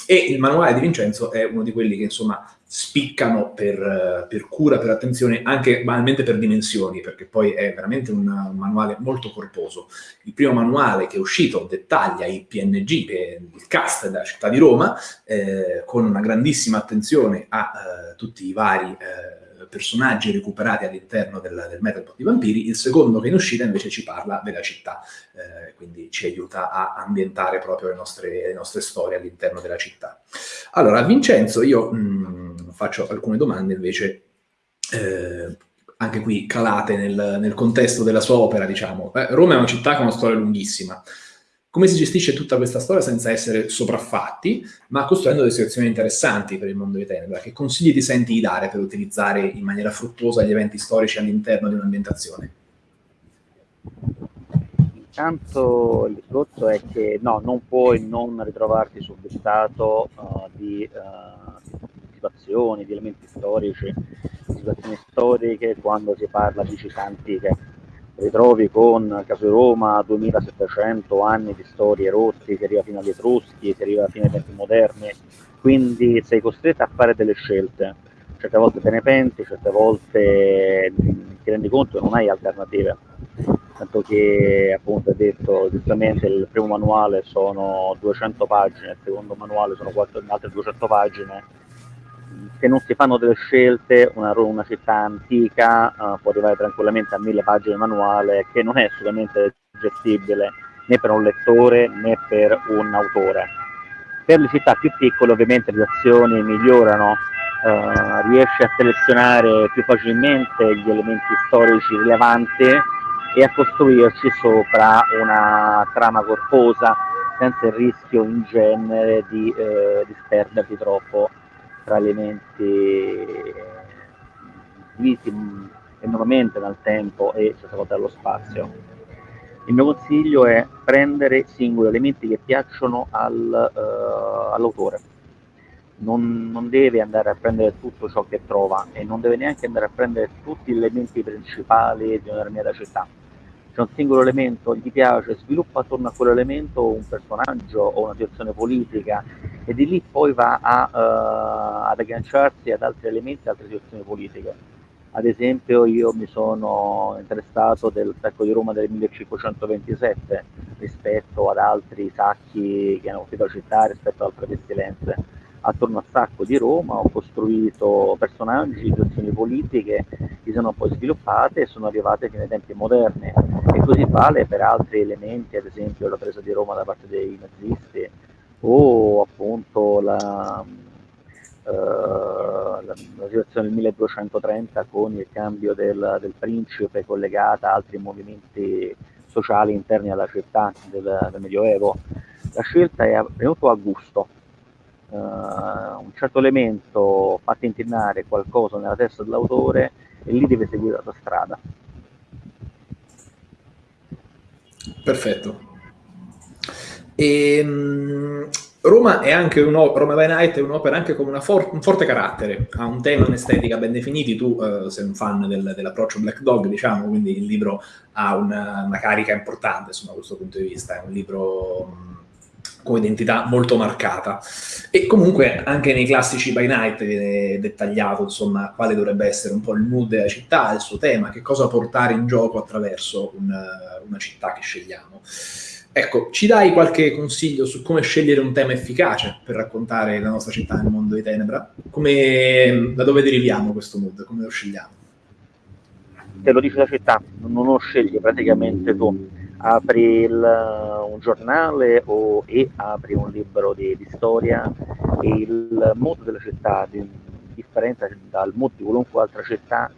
e il manuale di Vincenzo è uno di quelli che insomma spiccano per, per, cura, per attenzione, anche banalmente per dimensioni, perché poi è veramente un, un, manuale molto corposo. Il primo manuale che è uscito dettaglia i PNG, il cast della città di Roma, eh, con una grandissima attenzione a eh, tutti i vari eh, personaggi recuperati all'interno del, del Metalpot di Vampiri, il secondo che in uscita invece ci parla della città, eh, quindi ci aiuta a ambientare proprio le nostre, le nostre storie all'interno della città. Allora, a Vincenzo io mh, mm, faccio alcune domande invece eh, anche qui calate nel, nel, contesto della sua opera, diciamo. Eh, Roma è una città con una storia lunghissima, come si gestisce tutta questa storia senza essere sopraffatti, ma costruendo delle situazioni interessanti per il mondo di Tenebra? Che consigli ti senti di dare per utilizzare in maniera fruttuosa gli eventi storici all'interno di un'ambientazione? Intanto il discorso è che no, non puoi non ritrovarti subbustato uh, di uh, situazioni, di elementi storici, di situazioni storiche quando si parla di città antiche ritrovi con Caso Roma 2700 anni di storie rotti, che arriva fino agli Etruschi, che arriva fino ai tempi moderni, quindi sei costretto a fare delle scelte, certe volte te ne penti, certe volte ti rendi conto che non hai alternative, tanto che appunto hai detto giustamente il primo manuale sono 200 pagine, il secondo manuale sono 4, altre 200 pagine, se non si fanno delle scelte, una, una città antica uh, può arrivare tranquillamente a mille pagine manuale che non è assolutamente gestibile né per un lettore né per un autore. Per le città più piccole ovviamente le azioni migliorano, uh, riesce a selezionare più facilmente gli elementi storici rilevanti e a costruirci sopra una trama corposa senza il rischio in genere di eh, disperdersi troppo tra elementi divisi enormemente dal tempo e volte dallo spazio. Il mio consiglio è prendere singoli elementi che piacciono al, uh, all'autore. Non, non, deve andare a prendere tutto ciò che trova e non deve neanche andare a prendere tutti gli elementi principali di una determinata città c'è un singolo elemento, gli piace, sviluppa attorno a quell'elemento un personaggio o una situazione politica e di lì poi va a, uh, ad agganciarsi ad altri elementi, altre situazioni politiche. Ad esempio io mi sono interessato del sacco di Roma del 1527 rispetto ad altri sacchi che hanno la città, rispetto ad altre pestilenze attorno al sacco di Roma ho costruito personaggi, situazioni politiche che sono poi sviluppate e sono arrivate fino ai tempi moderni e così vale per altri elementi, ad esempio la presa di Roma da parte dei nazisti o appunto la, uh, la, la situazione del 1230 con il cambio del, del, principe collegata a altri movimenti sociali interni alla città del, del Medioevo. La scelta è venuta a gusto, uh, un certo elemento fa tintinnare qualcosa nella testa dell'autore e lì deve seguire la sua strada. Perfetto. E, um, Roma è anche Roma by Night è un'opera anche con for- un forte carattere, ha un tema un'estetica ben definiti, tu uh, sei un fan del, dell'approccio Black Dog, diciamo, quindi il libro ha una, una carica importante insomma, da questo punto di vista, è un libro come identità molto marcata. E comunque anche nei classici by night viene dettagliato, insomma, quale dovrebbe essere un po' il mood della città, il suo tema, che cosa portare in gioco attraverso un, una città che scegliamo. Ecco, ci dai qualche consiglio su come scegliere un tema efficace per raccontare la nostra città nel mondo di Tenebra? Come, da dove deriviamo questo mood? Come lo scegliamo? Te lo dice la città, non lo scegli praticamente tu. Apri il, un giornale o, e apri un libro di, di storia e il mood della città, di, differente dal mood di qualunque altra città,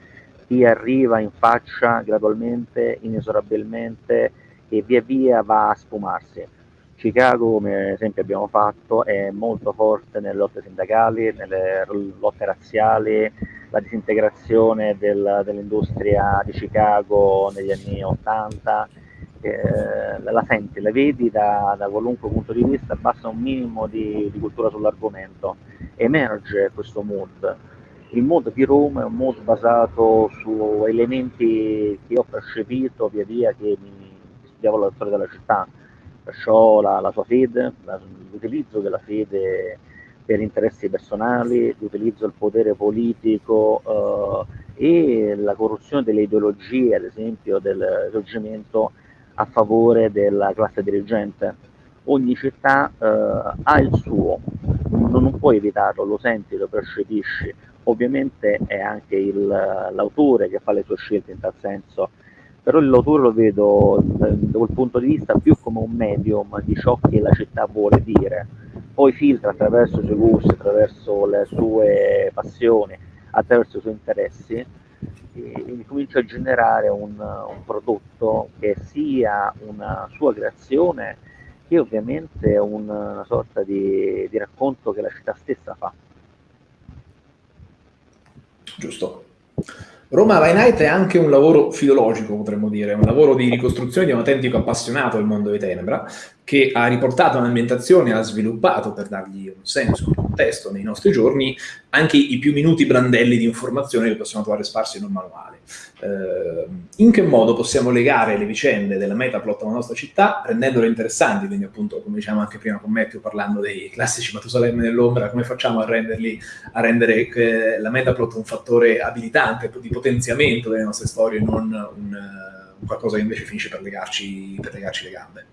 ti arriva in faccia gradualmente, inesorabilmente e via via va a sfumarsi. Chicago, come esempio abbiamo fatto, è molto forte nelle lotte sindacali, nelle lotte razziali, la disintegrazione del, dell'industria di Chicago negli anni 80, eh, la senti, la vedi da, da, qualunque punto di vista, basta un minimo di, di cultura sull'argomento, emerge questo mood. Il mood di Roma è un mood basato su elementi che ho percepito via via che mi studiavo la storia della città, perciò la, la sua fede, la, l'utilizzo della fede per interessi personali, l'utilizzo del potere politico eh, e la corruzione delle ideologie, ad esempio del risorgimento a favore della classe dirigente. Ogni città eh, ha il suo, non, non, puoi evitarlo, lo senti, lo percepisci. Ovviamente è anche il, l'autore che fa le sue scelte in tal senso, però l'autore lo vedo da quel punto di vista più come un medium di ciò che la città vuole dire, poi filtra attraverso i suoi gusti, attraverso le sue passioni, attraverso i suoi interessi e comincia a generare un, un prodotto che sia una sua creazione che ovviamente una sorta di, di racconto che la città stessa fa. Giusto. Roma by Night è anche un lavoro filologico, potremmo dire, un lavoro di ricostruzione di un autentico appassionato del mondo di Tenebra, che ha riportato un'ambientazione, ha sviluppato, per dargli un senso, un contesto nei nostri giorni, anche i più minuti brandelli di informazioni che possiamo trovare sparsi in un manuale. Eh, in che modo possiamo legare le vicende della metaplot alla nostra città, rendendole interessanti, quindi appunto, come diciamo anche prima con Matthew, parlando dei classici Matusalemme nell'ombra, come facciamo a, renderli, a rendere eh, la metaplot un fattore abilitante, di potenziamento delle nostre storie, non un, un qualcosa che invece finisce per legarci, per legarci le gambe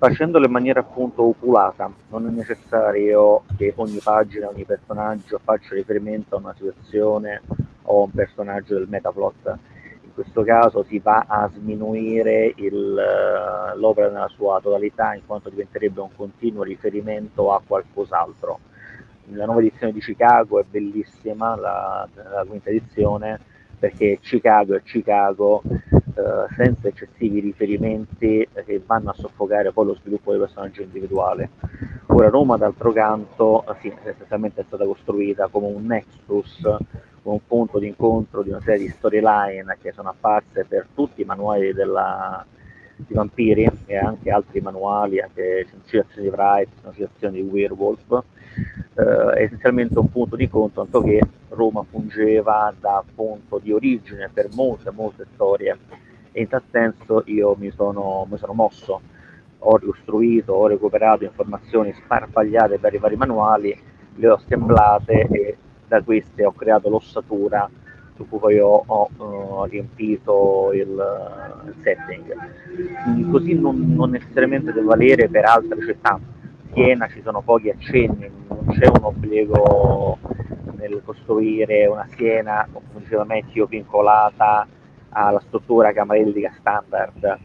facendolo in maniera appunto oculata, non è necessario che ogni pagina, ogni personaggio faccia riferimento a una situazione o a un personaggio del metaplot. In questo caso si va a sminuire l'opera nella sua totalità in quanto diventerebbe un continuo riferimento a qualcos'altro. La nuova edizione di Chicago è bellissima, la, la quinta edizione, perché Chicago è Chicago eh, senza eccessivi riferimenti che vanno a soffocare poi lo sviluppo del personaggio individuale. Ora Roma d'altro canto eh, sì, essenzialmente è stata costruita come un nexus, come un punto di incontro di una serie di storyline che sono apparse per tutti i manuali della, di vampiri e anche altri manuali, anche citazioni di Wright, citazioni di Werewolf, eh, essenzialmente un punto di incontro, tanto che Roma fungeva da punto di origine per molte, molte storie in tal senso io mi sono, mi sono mosso, ho ricostruito, ho recuperato informazioni sparpagliate per i vari manuali, le ho assemblate e da queste ho creato l'ossatura su cui poi ho, ho uh, riempito il, il setting. Mm, così non, non necessariamente deve valere per altre città. Siena ci sono pochi accenni, non c'è un obbligo nel costruire una Siena, come diceva Matthew, vincolata alla struttura cameridica standard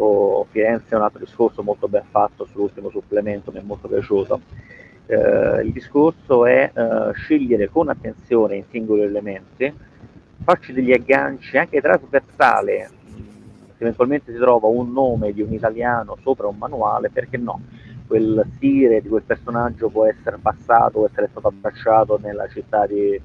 o Firenze è un altro discorso molto ben fatto sull'ultimo supplemento, mi è molto piaciuto. Eh, il discorso è eh, scegliere con attenzione i singoli elementi, farci degli agganci anche trasversali, se eventualmente si trova un nome di un italiano sopra un manuale, perché no? Quel stile di quel personaggio può essere passato, può essere stato abbracciato nella città di,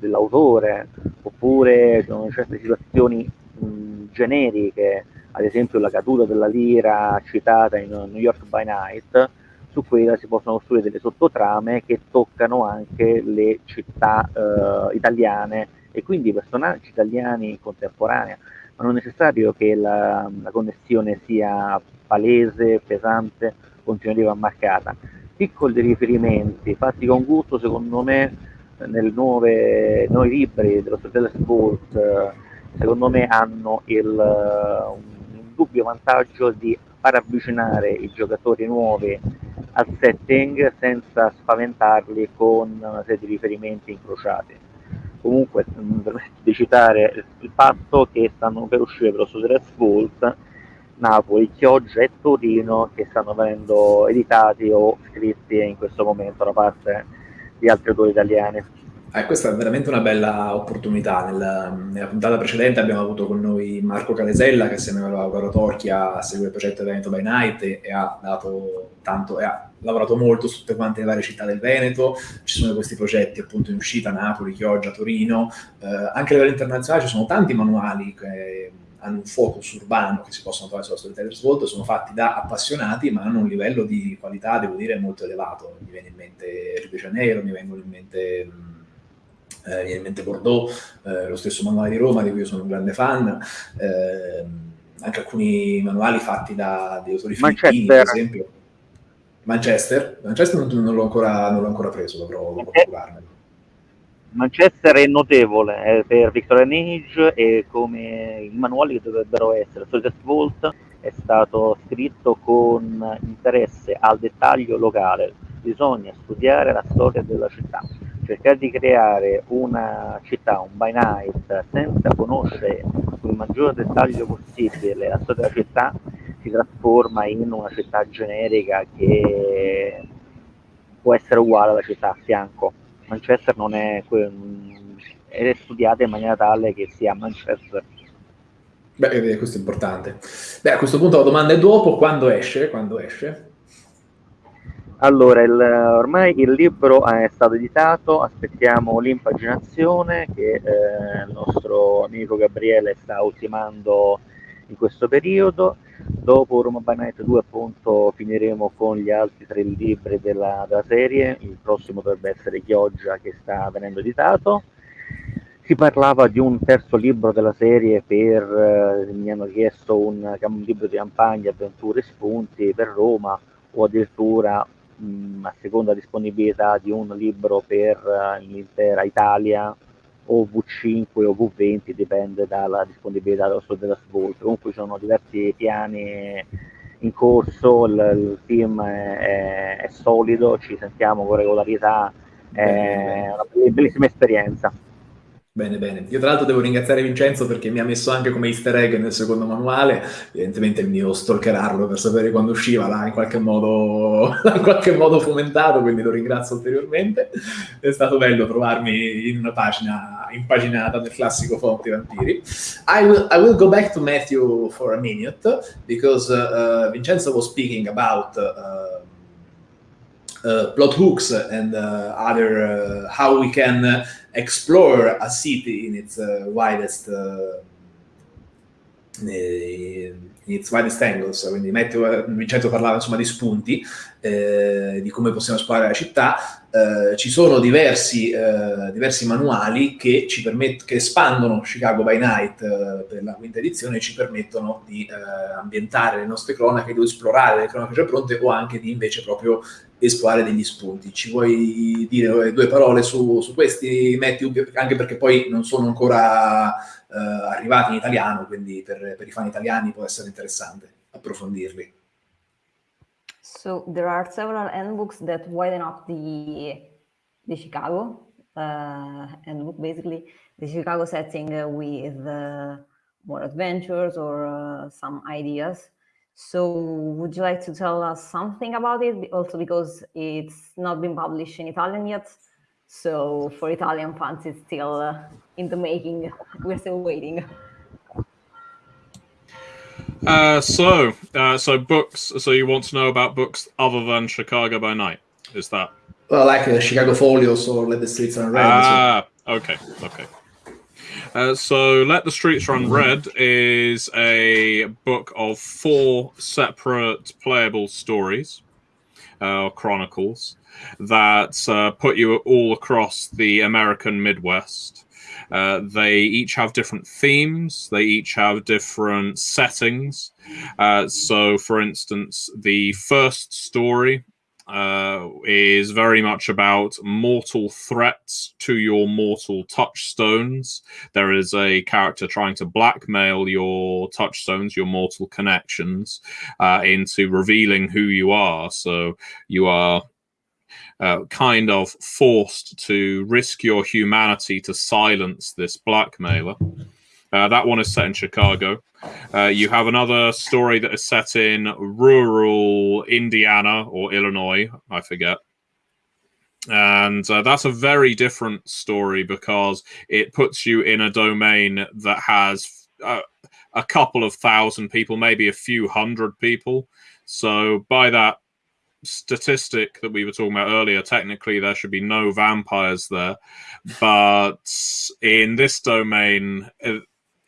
dell'autore, oppure sono certe situazioni mh, generiche, ad esempio la caduta della lira citata in New York by Night, su quella si possono costruire delle sottotrame che toccano anche le città eh, italiane e quindi i personaggi italiani contemporanei, ma non è necessario che la, la connessione sia palese, pesante, continuativa marcata. Piccoli riferimenti fatti con gusto, secondo me, nel nuove, nuovi libri dello Storytellers Vault, secondo me hanno il, un dubbio vantaggio di far avvicinare i giocatori nuovi al setting senza spaventarli con una serie di riferimenti incrociati. Comunque, permetto di citare il fatto che stanno per uscire per lo Studios Vault Napoli, Chioggia e Torino che stanno venendo editati o scritti in questo momento da parte di altri autori italiani. Eh, questa è veramente una bella opportunità. Nella, nella, puntata precedente abbiamo avuto con noi Marco Calesella, che assieme a Laura Torchia segue il progetto Veneto by Night e, e ha dato tanto, e ha lavorato molto su tutte quante le varie città del Veneto. Ci sono questi progetti appunto in uscita, Napoli, Chioggia, Torino. Eh, anche a livello internazionale ci sono tanti manuali che hanno un focus urbano che si possono trovare sulla Storytellers Vault, sono fatti da appassionati, ma hanno un livello di qualità, devo dire, molto elevato. Mi viene in mente Rio de Janeiro, mi vengono in mente eh, viene in mente Bordeaux, eh, lo stesso manuale di Roma, di cui io sono un grande fan, eh, anche alcuni manuali fatti da dei autori filippini, per esempio. Manchester, Manchester non, non, l'ho ancora, non, l'ho ancora, preso, dovrò, dovrò procurarmelo. Manchester è notevole eh, per Victorian Age e come i manuali che dovrebbero essere. Soldiers Vault è stato scritto con interesse al dettaglio locale, bisogna studiare la storia della città cercare di creare una città, un by night, senza conoscere il maggior dettaglio possibile la storia della città, si trasforma in una città generica che può essere uguale alla città a fianco. Manchester non è, è studiata in maniera tale che sia Manchester. Beh, questo è importante. Beh, a questo punto la domanda è dopo, quando esce? Quando esce? Allora, il, ormai il libro è stato editato, aspettiamo l'impaginazione che eh, il nostro amico Gabriele sta ultimando in questo periodo. Dopo Roma by Night 2 appunto finiremo con gli altri tre libri della, della serie, il prossimo dovrebbe essere Chioggia che sta venendo editato. Si parlava di un terzo libro della serie per, eh, mi hanno chiesto un, un libro di campagna, avventure, spunti per Roma o addirittura mh, a seconda disponibilità di un libro per uh, l'intera Italia o V5 o V20 dipende dalla disponibilità dello della Svault comunque ci sono diversi piani in corso il, il team è, è, solido ci sentiamo con regolarità è una bellissima esperienza Bene, bene. Io tra l'altro devo ringraziare Vincenzo perché mi ha messo anche come easter egg nel secondo manuale, evidentemente mi devo stalkerarlo per sapere quando usciva, l'ha in qualche modo, in qualche modo fomentato, quindi lo ringrazio ulteriormente. È stato bello trovarmi in una pagina impaginata nel classico Fonti Vampiri. I will, I will go back to Matthew for a minute, because uh, Vincenzo was speaking about... Uh, plot hooks and uh, other uh, how we can explore a city in its widest in its widest angles, quindi Matteo, Vincenzo parlava insomma di spunti, eh, di come possiamo esplorare la città, eh, ci sono diversi, eh, diversi manuali che che espandono Chicago by Night per la quinta edizione e ci permettono di ambientare le nostre cronache, di esplorare le cronache già pronte o anche di invece proprio esplorare degli spunti. Ci vuoi dire due parole su, su questi, Matthew? Anche perché poi non sono ancora arrivati in italiano, quindi per, per, i fan italiani può essere interessante approfondirli. So there are several handbooks that widen up the, the Chicago uh, basically the Chicago setting with uh, more adventures or uh, some ideas. So would you like to tell us something about it? Also because it's not been published in Italian yet. So for Italian fans, it's still uh, in the making. We're still waiting. Uh, so, uh, so books. So you want to know about books other than Chicago by Night? Is that? Well, like uh, Chicago Folios or Let the Streets Run Red. Ah, so. okay, okay. Uh, so, Let the Streets Run Red is a book of four separate playable stories, uh, chronicles, that uh, put you all across the American Midwest. Uh, they each have different themes. They each have different settings. Uh, so, for instance, the first story uh, is very much about mortal threats to your mortal touchstones. There is a character trying to blackmail your touchstones, your mortal connections, uh, into revealing who you are. So you are uh, kind of forced to risk your humanity to silence this blackmailer. Uh, that one is set in Chicago. Uh, you have another story that is set in rural Indiana or Illinois, I forget. And uh, that's a very different story because it puts you in a domain that has uh, a couple of thousand people, maybe a few hundred people. So, by that statistic that we were talking about earlier, technically there should be no vampires there. But in this domain, uh,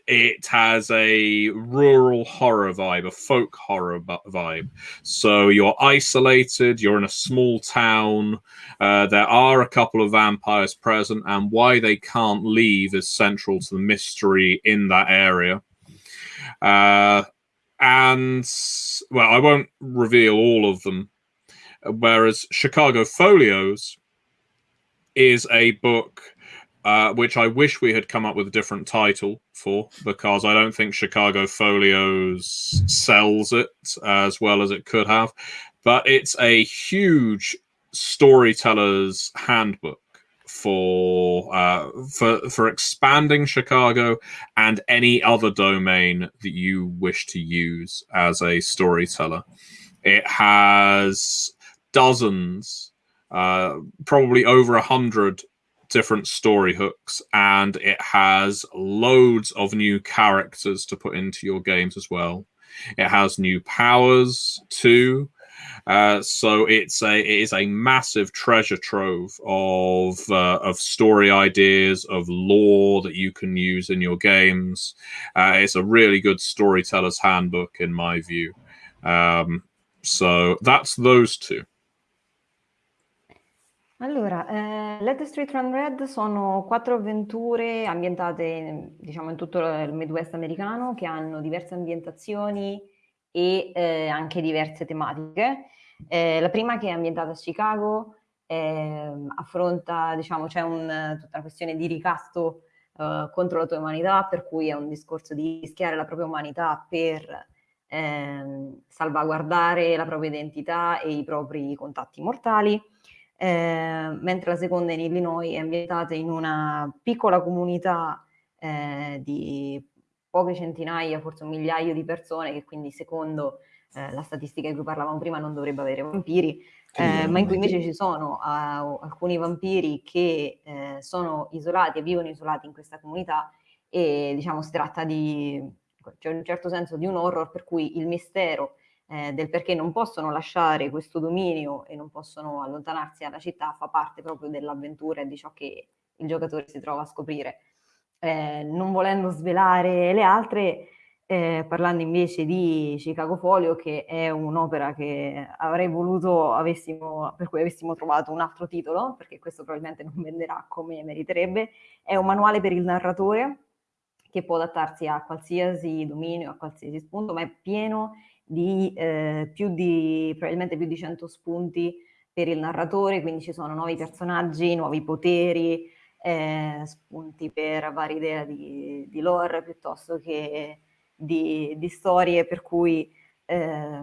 it has a rural horror vibe, a folk horror vibe. So you're isolated, you're in a small town. Uh, there are a couple of vampires present, and why they can't leave is central to the mystery in that area. Uh, and well, I won't reveal all of them. Whereas Chicago Folios is a book uh, which I wish we had come up with a different title for because I don't think Chicago Folios sells it as well as it could have. But it's a huge storyteller's handbook for uh, for for expanding Chicago and any other domain that you wish to use as a storyteller. It has dozens, uh, probably over a hundred different story hooks and it has loads of new characters to put into your games as well. It has new powers too. Uh, so it's a it is a massive treasure trove of uh, of story ideas of lore that you can use in your games. Uh, it's a really good storyteller's handbook in my view. Um, so that's those two. Allora, eh, Let the Street Run Red sono quattro avventure ambientate, diciamo, in tutto il Midwest americano, che hanno diverse ambientazioni e eh, anche diverse tematiche. Eh, la prima che è ambientata a Chicago ehm, affronta, diciamo, c'è un, tutta una questione di ricasto eh, contro la tua umanità, per cui è un discorso di rischiare la propria umanità per ehm, salvaguardare la propria identità e i propri contatti mortali eh, mentre la seconda in Illinois è ambientata in una piccola comunità eh, di poche centinaia, forse un migliaio di persone, che quindi secondo eh, la statistica di cui parlavamo prima non dovrebbe avere vampiri, eh, ma in cui invece ci sono uh, alcuni vampiri che eh, sono isolati e vivono isolati in questa comunità e diciamo si tratta di, cioè, in un certo senso, di un horror per cui il mistero eh, del perché non possono lasciare questo dominio e non possono allontanarsi dalla città fa parte proprio dell'avventura e di ciò che il giocatore si trova a scoprire. Eh, non volendo svelare le altre, eh, parlando invece di Chicago Folio, che è un'opera che avrei voluto avessimo, per cui avessimo trovato un altro titolo, perché questo probabilmente non venderà come meriterebbe, è un manuale per il narratore che può adattarsi a qualsiasi dominio, a qualsiasi spunto, ma è pieno di eh, più di, probabilmente più di 100 spunti per il narratore, quindi ci sono nuovi personaggi, nuovi poteri, eh, spunti per varie idee di, di lore piuttosto che di, di storie, per cui eh,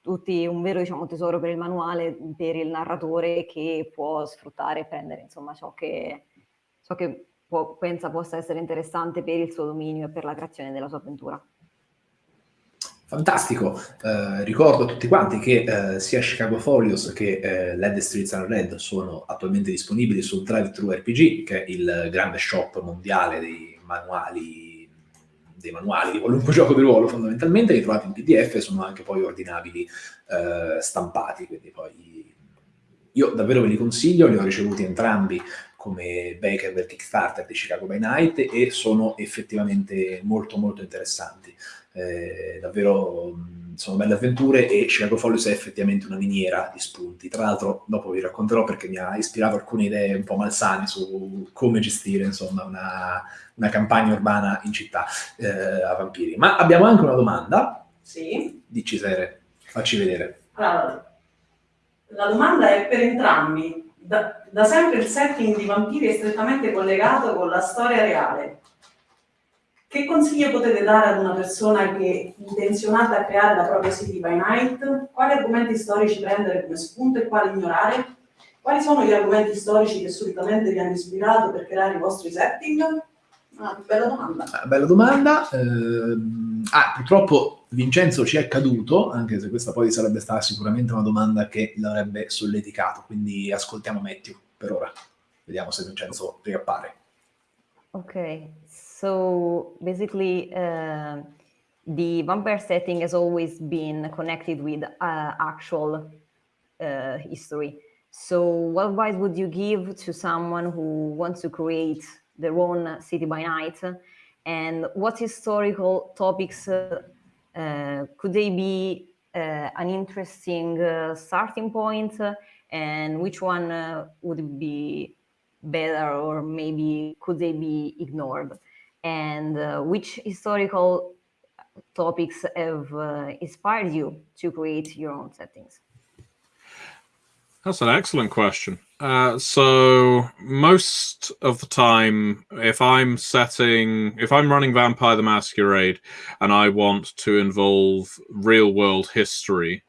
tutti un vero diciamo, tesoro per il manuale, per il narratore che può sfruttare e prendere insomma ciò che, ciò che può, pensa possa essere interessante per il suo dominio e per la creazione della sua avventura. Fantastico, eh, ricordo a tutti quanti che eh, sia Chicago Folios che eh, Led Streets and Red sono attualmente disponibili sul Drive Thru RPG, che è il grande shop mondiale dei manuali, dei manuali di qualunque gioco di ruolo fondamentalmente, li trovate in PDF e sono anche poi ordinabili eh, stampati, quindi poi io davvero ve li consiglio, li ho ricevuti entrambi come Baker del Kickstarter di Chicago by Night e sono effettivamente molto molto interessanti eh, davvero sono belle avventure e Chicago Follies è effettivamente una miniera di spunti. Tra l'altro, dopo vi racconterò perché mi ha ispirato alcune idee un po' malsane su come gestire insomma, una, una campagna urbana in città eh, a vampiri. Ma abbiamo anche una domanda. Sì. Dici Sere, facci vedere. Allora, la domanda è per entrambi. Da, da sempre il setting di vampiri è strettamente collegato con la storia reale che consigli potete dare ad una persona che è intenzionata a creare la propria City by Night? Quali argomenti storici prendere come spunto e quali ignorare? Quali sono gli argomenti storici che solitamente vi hanno ispirato per creare i vostri setting? Ah, bella domanda. Ah, bella domanda. Eh, ah, purtroppo Vincenzo ci è caduto, anche se questa poi sarebbe stata sicuramente una domanda che l'avrebbe solleticato, quindi ascoltiamo Matthew per ora. Vediamo se Vincenzo riappare. Ok, So basically, uh, the vampire setting has always been connected with uh, actual uh, history. So what advice would you give to someone who wants to create their own city by night? And what historical topics uh, uh, could they be uh, an interesting starting point? and which one would be better or maybe could they be ignored? And uh, which historical topics have uh, inspired you to create your own settings? That's an excellent question. Uh, so most of the time, if I'm setting, if I'm running Vampire the Masquerade and I want to involve real world history,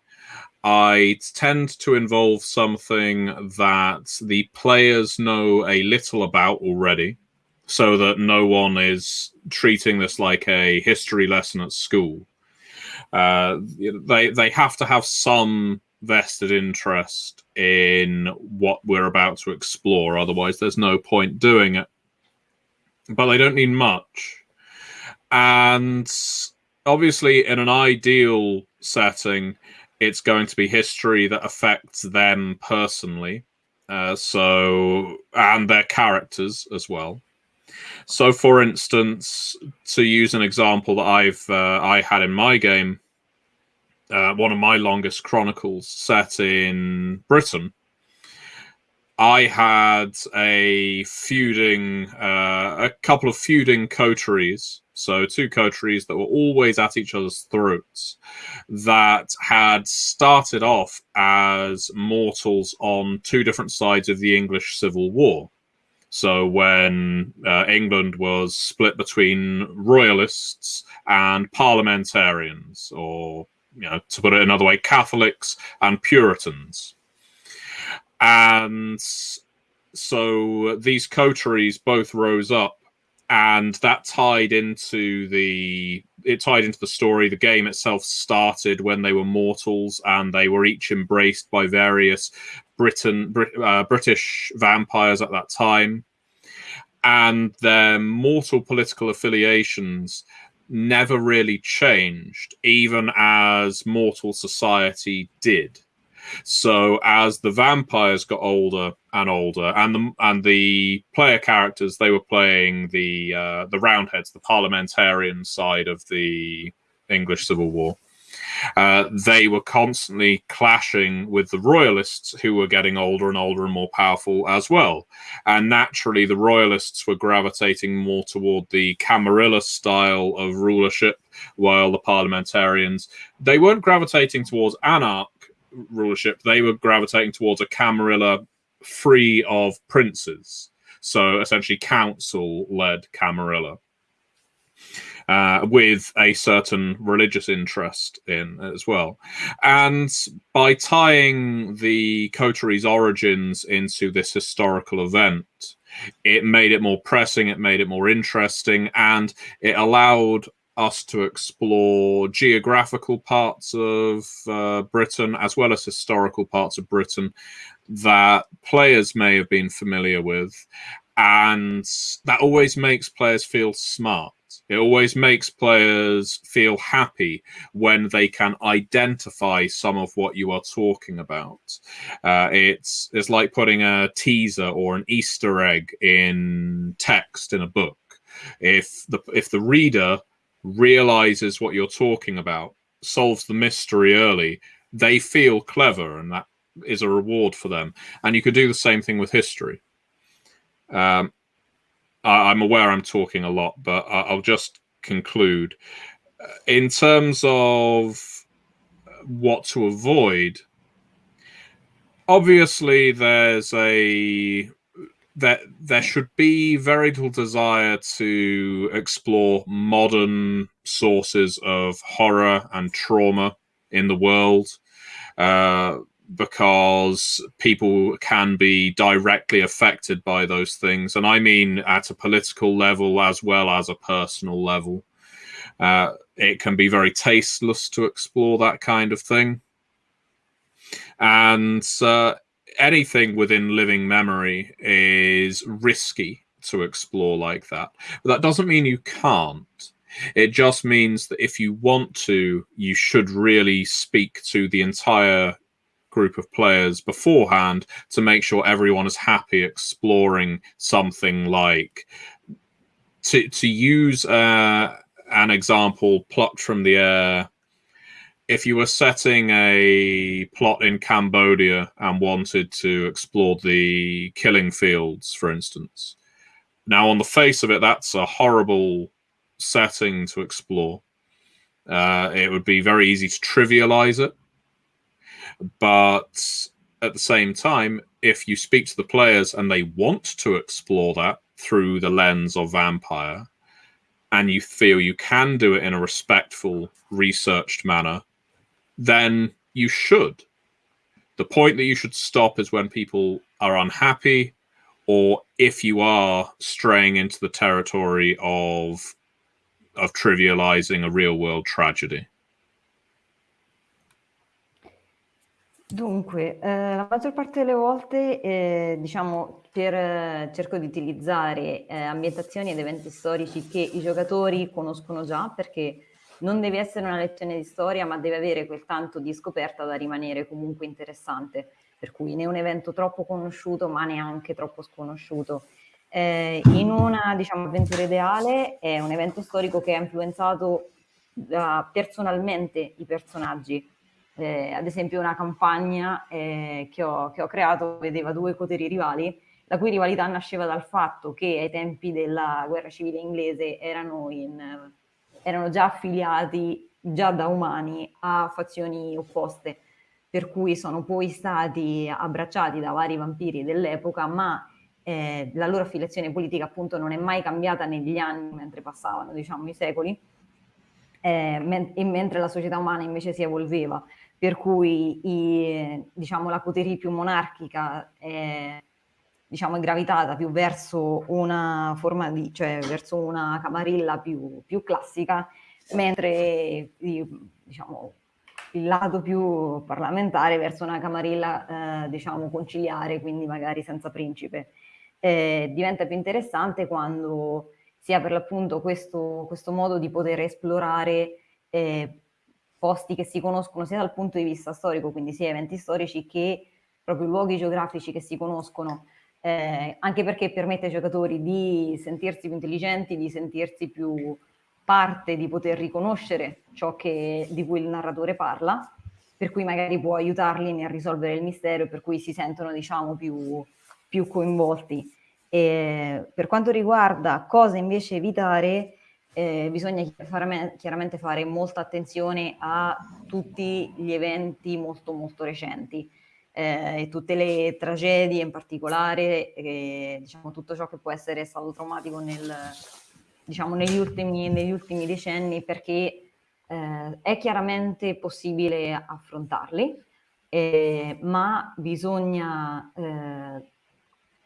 I tend to involve something that the players know a little about already so that no one is treating this like a history lesson at school. Uh, they they have to have some vested interest in what we're about to explore. Otherwise, there's no point doing it. But they don't need much. And obviously, in an ideal setting, it's going to be history that affects them personally. Uh, so, and their characters as well. So, for instance, to use an example that I've uh, I had in my game, uh, one of my longest chronicles set in Britain. I had a feuding, uh, a couple of feuding coteries, so two coteries that were always at each other's throats, that had started off as mortals on two different sides of the English Civil War. So when uh, England was split between royalists and parliamentarians, or you know, to put it another way, Catholics and Puritans, and so these coteries both rose up, and that tied into the it tied into the story. The game itself started when they were mortals, and they were each embraced by various Britain, uh, British vampires at that time, and their mortal political affiliations never really changed, even as mortal society did. So as the vampires got older and older, and the and the player characters they were playing the uh, the Roundheads, the parliamentarian side of the English Civil War uh, they were constantly clashing with the royalists who were getting older and older and more powerful as well. And naturally, the royalists were gravitating more toward the Camarilla style of rulership, while the parliamentarians, they weren't gravitating towards anarch rulership, they were gravitating towards a Camarilla free of princes. So essentially, council led Camarilla uh, with a certain religious interest in as well. And by tying the coteries' origins into this historical event, it made it more pressing, it made it more interesting, and it allowed us to explore geographical parts of uh, Britain as well as historical parts of Britain that players may have been familiar with. And that always makes players feel smart it always makes players feel happy when they can identify some of what you are talking about. Uh, it's it's like putting a teaser or an Easter egg in text in a book. If the if the reader realizes what you're talking about solves the mystery early, they feel clever, and that is a reward for them. And you could do the same thing with history. Um, I, am aware I'm talking a lot, but I'll just conclude. Uh, in terms of what to avoid, obviously there's a that there should be very little desire to explore modern sources of horror and trauma in the world. Uh, because people can be directly affected by those things. And I mean at a political level as well as a personal level. Uh, it can be very tasteless to explore that kind of thing. And uh, anything within living memory is risky to explore like that. But that doesn't mean you can't. It just means that if you want to, you should really speak to the entire group of players beforehand to make sure everyone is happy exploring something like to to use uh, an example plucked from the air if you were setting a plot in Cambodia and wanted to explore the killing fields, for instance, now on the face of it, that's a horrible setting to explore. Uh, it would be very easy to trivialize it. But at the same time, if you speak to the players and they want to explore that through the lens of vampire, and you feel you can do it in a respectful, researched manner, then you should. The point that you should stop is when people are unhappy, or if you are straying into the territory of of trivializing a real world tragedy. Dunque, eh, la maggior parte delle volte, eh, diciamo, per, eh, cerco di utilizzare eh, ambientazioni ed eventi storici che i giocatori conoscono già, perché non deve essere una lezione di storia, ma deve avere quel tanto di scoperta da rimanere comunque interessante, per cui né un evento troppo conosciuto, ma neanche troppo sconosciuto. Eh, in una, diciamo, avventura ideale è un evento storico che ha influenzato personalmente i personaggi, eh, ad esempio una campagna eh, che, ho, che, ho, creato vedeva due poteri rivali, la cui rivalità nasceva dal fatto che ai tempi della guerra civile inglese erano, in, erano già affiliati, già da umani, a fazioni opposte, per cui sono poi stati abbracciati da vari vampiri dell'epoca, ma eh, la loro affiliazione politica appunto non è mai cambiata negli anni mentre passavano, diciamo, i secoli, eh, men- mentre la società umana invece si evolveva per cui i, diciamo, la coterie più monarchica è, diciamo, gravitata più verso una di, cioè verso una camarilla più, più classica, mentre diciamo, il lato più parlamentare verso una camarilla eh, diciamo conciliare, quindi magari senza principe. Eh, diventa più interessante quando si ha per l'appunto questo, questo modo di poter esplorare eh, posti che si conoscono sia dal punto di vista storico, quindi sia eventi storici, che proprio luoghi geografici che si conoscono, eh, anche perché permette ai giocatori di sentirsi più intelligenti, di sentirsi più parte, di poter riconoscere ciò che, di cui il narratore parla, per cui magari può aiutarli nel risolvere il mistero, per cui si sentono diciamo più, più coinvolti. E per quanto riguarda cosa invece evitare, eh, bisogna chiaramente fare molta attenzione a tutti gli eventi molto molto recenti eh, e tutte le tragedie in particolare, e, diciamo tutto ciò che può essere stato traumatico nel, diciamo, negli, ultimi, negli ultimi decenni perché eh, è chiaramente possibile affrontarli, eh, ma bisogna eh,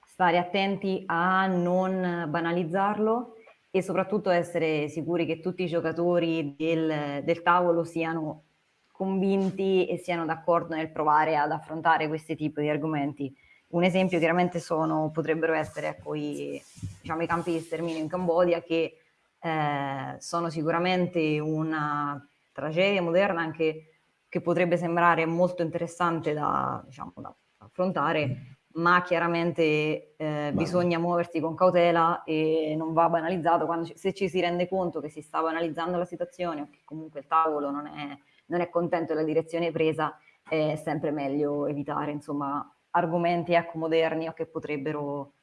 stare attenti a non banalizzarlo e soprattutto essere sicuri che tutti i giocatori del, del tavolo siano convinti e siano d'accordo nel provare ad affrontare questi tipi di argomenti. Un esempio chiaramente sono, potrebbero essere ecco, i, diciamo, i campi di sterminio in Cambodia che eh, sono sicuramente una tragedia moderna anche che potrebbe sembrare molto interessante da, diciamo, da affrontare, ma chiaramente eh, bisogna muoversi con cautela e non va banalizzato. Quando, se ci si rende conto che si sta banalizzando la situazione o che comunque il tavolo non è, non è contento della direzione presa, è sempre meglio evitare, insomma, argomenti ecco, moderni o che potrebbero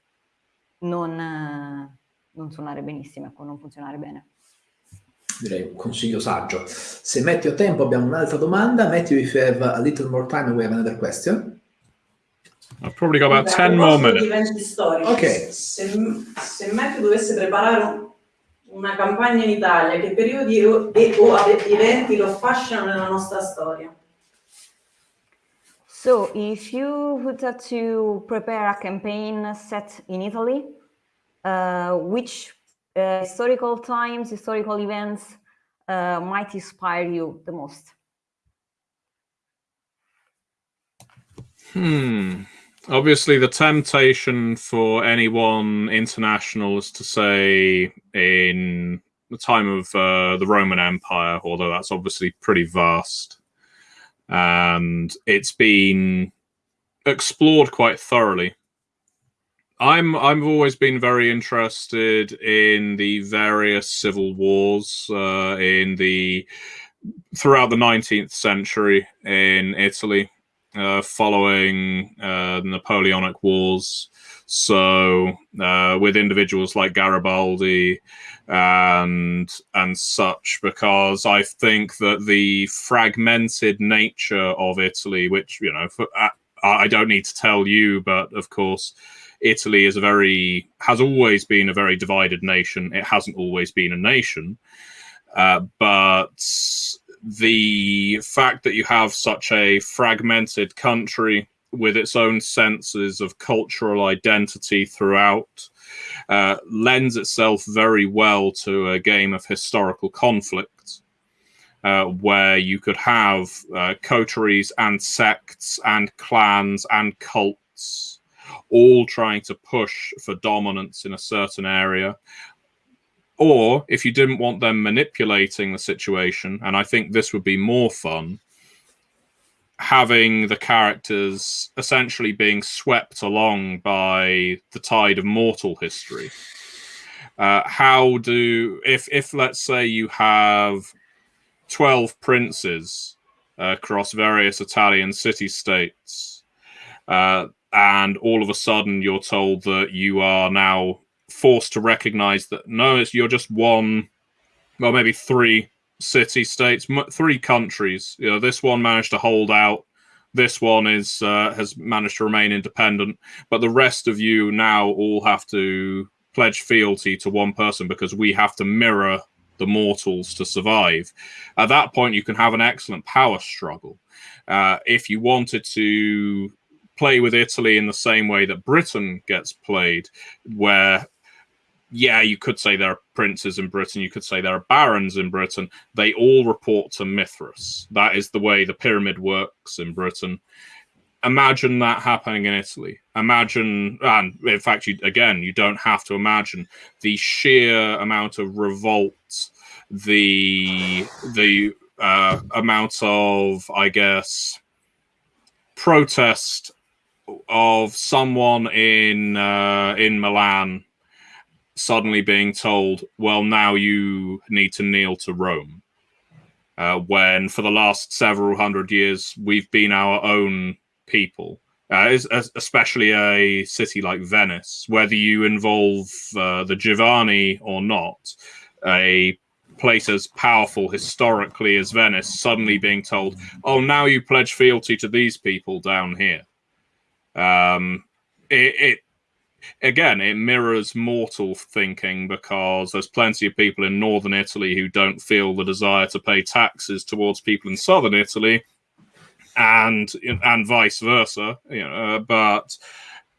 non, non suonare benissimo, ecco, non funzionare bene. Direi un consiglio saggio. Se metti a tempo abbiamo un'altra domanda. Matthew, if you have a little more time, we have another question. I've probably got about 10 more minutes. Eventi storici. Ok. Se, se Matthew dovesse preparare un- una campagna in Italia, che periodi o, e, o eventi lo affascinano nella nostra storia? So, if you would have to prepare a campaign set in Italy, uh, which uh, historical times, historical events uh, might inspire you the most? Hmm. Obviously, the temptation for anyone international is to say in the time of uh, the Roman Empire, although that's obviously pretty vast, and it's been explored quite thoroughly. I'm I've always been very interested in the various civil wars uh, in the throughout the 19th century in Italy uh, following uh, the Napoleonic Wars. So, uh, with individuals like Garibaldi and and such, because I think that the fragmented nature of Italy, which you know, for, I, I don't need to tell you, but of course, Italy is a very has always been a very divided nation. It hasn't always been a nation, uh, but the fact that you have such a fragmented country with its own senses of cultural identity throughout uh, lends itself very well to a game of historical conflict. Uh, where you could have uh, coteries and sects and clans and cults all trying to push for dominance in a certain area or if you didn't want them manipulating the situation, and I think this would be more fun, having the characters essentially being swept along by the tide of mortal history. Uh, how do if if let's say you have twelve princes across various Italian city states, uh, and all of a sudden you're told that you are now forced to recognize that no, it's you're just one, well, maybe three city states, three countries. You know, this one managed to hold out. This one is uh, has managed to remain independent, but the rest of you now all have to pledge fealty to one person because we have to mirror the mortals to survive. At that point, you can have an excellent power struggle. Uh, if you wanted to play with Italy in the same way that Britain gets played, where yeah, you could say there are princes in Britain, you could say there are barons in Britain. They all report to Mithras. That is the way the pyramid works in Britain. Imagine that happening in Italy. Imagine, and in fact, you, again, you don't have to imagine the sheer amount of revolt, the the uh, amount of, I guess, protest of someone in uh, in Milan suddenly being told, well, now you need to kneel to Rome. Uh, when for the last several hundred years, we've been our own people, uh, especially a city like Venice, whether you involve uh, the Giovanni or not, a place as powerful historically as Venice suddenly being told, oh, now you pledge fealty to these people down here. Um, it, it again, it mirrors mortal thinking because there's plenty of people in northern Italy who don't feel the desire to pay taxes towards people in southern Italy, and and vice versa. You know, uh, but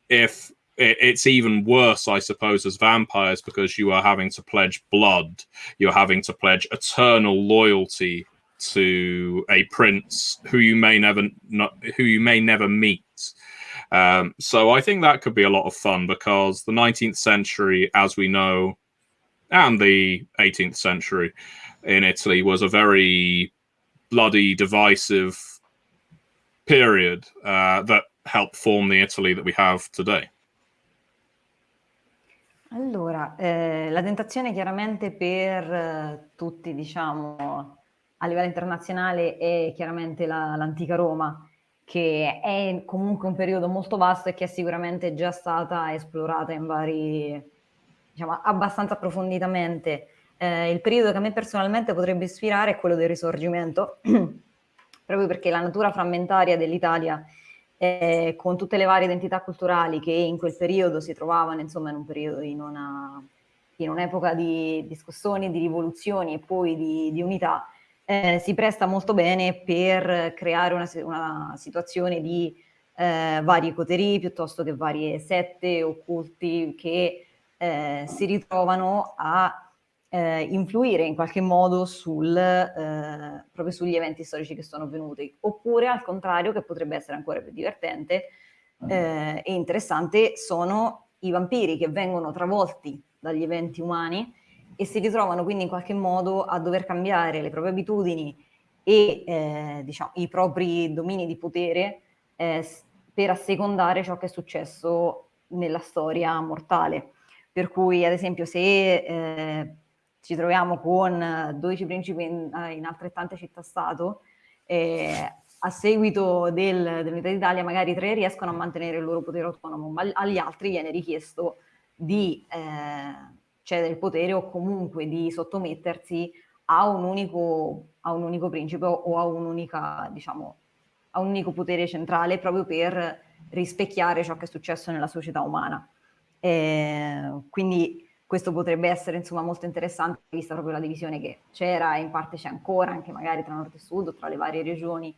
if it's even worse, I suppose, as vampires because you are having to pledge blood, you're having to pledge eternal loyalty to a prince who you may never not, who you may never meet um, so I think that could be a lot of fun because the 19th century, as we know, and the 18th century in Italy was a very bloody, divisive period uh, that helped form the Italy that we have today. Allora, eh, la tentazione chiaramente per eh, tutti, diciamo, a livello internazionale è chiaramente la, l'antica Roma, che è comunque un periodo molto vasto e che è sicuramente già stata esplorata in vari, diciamo, abbastanza approfonditamente. Eh, il periodo che a me personalmente potrebbe ispirare è quello del Risorgimento, proprio perché la natura frammentaria dell'Italia, eh, con tutte le varie identità culturali che in quel periodo si trovavano, insomma, in un periodo in una, in un'epoca di discussioni, di rivoluzioni e poi di, di unità, eh, si presta molto bene per creare una, una situazione di eh, vari coterie piuttosto che varie sette occulti che eh, si ritrovano a eh, influire in qualche modo sul, eh, proprio sugli eventi storici che sono avvenuti, oppure al contrario, che potrebbe essere ancora più divertente eh, e interessante, sono i vampiri che vengono travolti dagli eventi umani e si ritrovano quindi in qualche modo a dover cambiare le proprie abitudini e eh, diciamo, i propri domini di potere eh, per assecondare ciò che è successo nella storia mortale. Per cui, ad esempio, se eh, ci troviamo con 12 principi in, eh, in altrettante città-stato, eh, a seguito del, dell'Unità d'Italia magari tre riescono a mantenere il loro potere autonomo, ma agli altri viene richiesto di eh, cedere il potere o comunque di sottomettersi a un unico, a un unico principe o a, un'unica, diciamo, a un unico potere centrale proprio per rispecchiare ciò che è successo nella società umana. Eh, quindi questo potrebbe essere insomma molto interessante vista proprio la divisione che c'era e in parte c'è ancora anche magari tra nord e sud o tra le varie regioni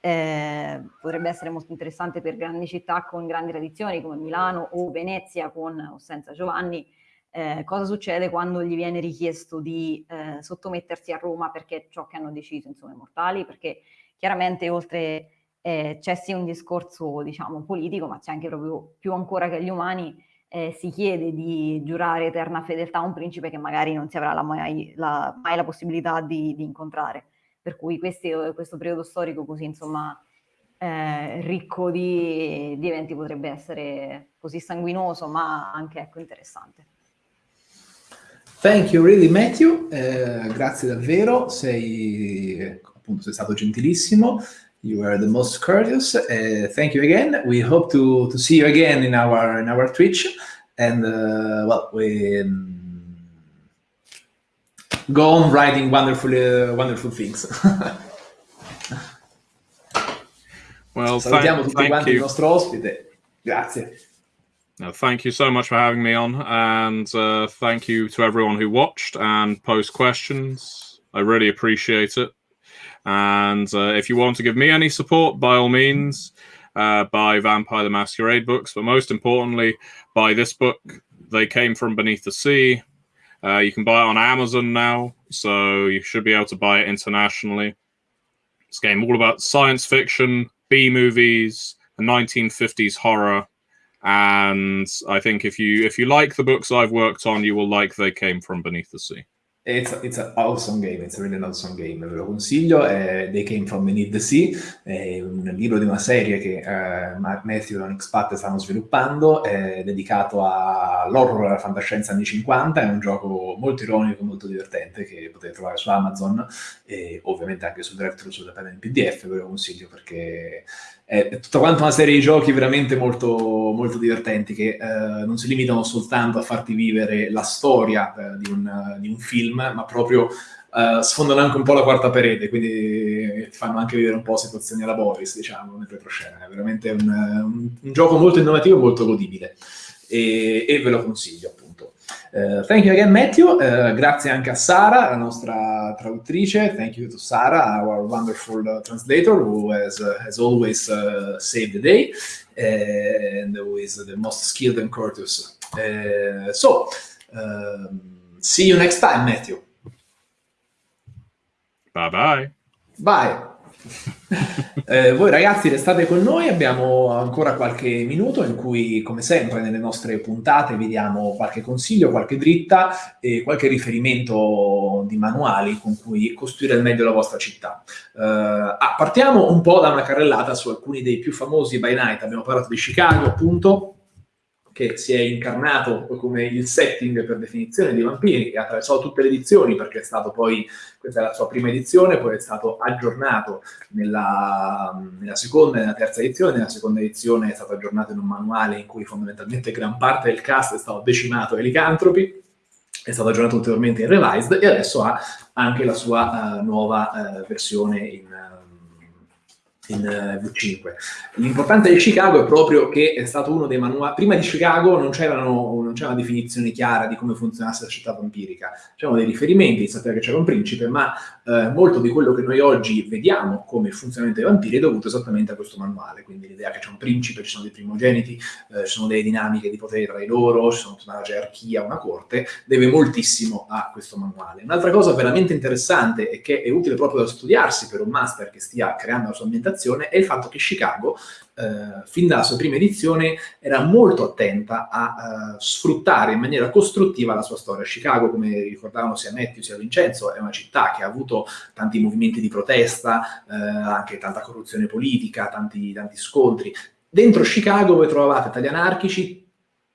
eh, potrebbe essere molto interessante per grandi città con grandi tradizioni come Milano o Venezia con o senza Giovanni eh, cosa succede quando gli viene richiesto di eh, sottomettersi a Roma perché ciò che hanno deciso insomma, i mortali, perché chiaramente oltre eh, c'è sì un discorso diciamo politico, ma c'è anche proprio più ancora che agli umani eh, si chiede di giurare eterna fedeltà a un principe che magari non si avrà la mai, la, mai, la, possibilità di, di, incontrare. Per cui questi, questo periodo storico così insomma eh, ricco di, di eventi potrebbe essere così sanguinoso ma anche ecco, interessante. Thank you really Matthew, eh, grazie davvero, sei, appunto, sei stato gentilissimo. You were the most courteous. Uh, thank you again. We hope to, to see you again in our in our Twitch, and uh, well, we um, go on writing wonderful uh, wonderful things. well, salutiamo thank, tutti thank quanti you. il nostro ospite. Grazie. No, thank you so much for having me on, and uh, thank you to everyone who watched and posed questions. I really appreciate it. And uh, if you want to give me any support, by all means, uh, buy Vampire the Masquerade books, but most importantly, buy this book. They came from beneath the sea. Uh, you can buy it on Amazon now, so you should be able to buy it internationally. This game all about science fiction, B movies, and 1950s horror and I think if you if you like the books I've worked on, you will like They Came From Beneath the Sea. It's, it's an awesome game, it's really an awesome game, ve lo consiglio, è They Came From Beneath the Sea, è un libro di una serie che eh, Matthew e Onyx Pat stanno sviluppando, è dedicato all'horror e alla fantascienza anni 50, è un gioco molto ironico, molto divertente che potete trovare su Amazon e ovviamente anche su Director sulla penna in PDF, ve lo consiglio perché è tutta quanta una serie di giochi veramente molto, molto divertenti che eh, non si limitano soltanto a farti vivere la storia eh, di, un, di, un, film, ma proprio eh, sfondano anche un po' la quarta parete, quindi ti fanno anche vivere un po' situazioni alla Boris, diciamo, nel retroscena. È veramente un, un, un gioco molto innovativo e molto godibile e, e ve lo consiglio appunto. Uh, thank you again, Matthew. Uh, grazie anche a Sara, la nostra traduttrice. Thank you to Sara, our wonderful uh, translator, who has, has always saved the day and who is the most skilled and courteous. so, um, see you next time, Matthew. Bye bye. Bye. eh, voi ragazzi restate con noi, abbiamo ancora qualche minuto in cui, come sempre, nelle nostre puntate vi diamo qualche consiglio, qualche dritta e qualche riferimento di manuali con cui costruire al meglio la vostra città. Eh, ah, partiamo un po' da una carrellata su alcuni dei più famosi by night. Abbiamo parlato di Chicago, appunto, che si è incarnato come il setting per definizione di Vampiri e ha attraversato tutte le edizioni perché è stato poi, questa è la sua prima edizione, poi è stato aggiornato nella, nella seconda e nella terza edizione, nella seconda edizione è stato aggiornato in un manuale in cui fondamentalmente gran parte del cast è stato decimato ai licantropi, è stato aggiornato ulteriormente in Revised e adesso ha anche la sua uh, nuova uh, versione in, in uh, V5. L'importante di Chicago è proprio che è stato uno dei manuali... Prima di Chicago non, non c'era una definizione chiara di come funzionasse la città vampirica. C'erano dei riferimenti, sapeva che c'era un principe, ma eh, molto di quello che noi oggi vediamo come funzionamento dei vampiri è dovuto esattamente a questo manuale. Quindi l'idea che c'è un principe, ci sono dei primogeniti, eh, ci sono delle dinamiche di potere tra di loro, ci sono tutta una gerarchia, una corte, deve moltissimo a questo manuale. Un'altra cosa veramente interessante e che è utile proprio da studiarsi per un master che stia creando la sua ambientazione è il fatto che Chicago, eh, fin dalla sua prima edizione, era molto attenta a uh, sfruttare in maniera costruttiva la sua storia. Chicago, come ricordavano sia Matthew sia Vincenzo, è una città che ha avuto tanti movimenti di protesta, eh, anche tanta corruzione politica, tanti, tanti scontri. Dentro Chicago voi trovavate tagli anarchici,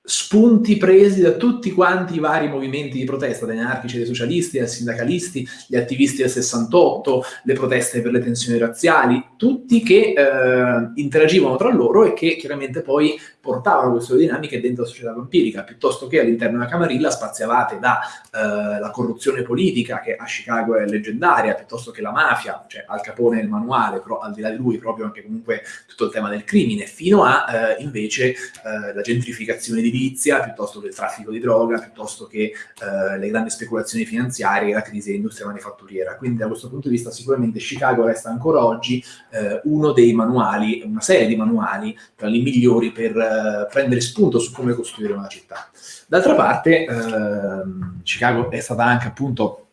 spunti presi da tutti quanti i vari movimenti di protesta, dagli anarchici, dai socialisti, dai sindacalisti, gli attivisti del 68, le proteste per le tensioni razziali, tutti che eh, interagivano tra loro e che chiaramente poi portavano queste dinamiche dentro la società vampirica, piuttosto che all'interno della Camarilla spaziavate dalla eh, corruzione politica, che a Chicago è leggendaria, piuttosto che la mafia, cioè Al Capone nel manuale, però al di là di lui proprio anche comunque tutto il tema del crimine, fino a eh, invece eh, la gentrificazione edilizia, piuttosto che il traffico di droga, piuttosto che eh, le grandi speculazioni finanziarie la crisi dell'industria manifatturiera. Quindi da questo punto di vista sicuramente Chicago resta ancora oggi eh, uno dei manuali, una serie di manuali tra i migliori per eh, prendere spunto su come costruire una città. D'altra parte, ehm, Chicago è stata anche appunto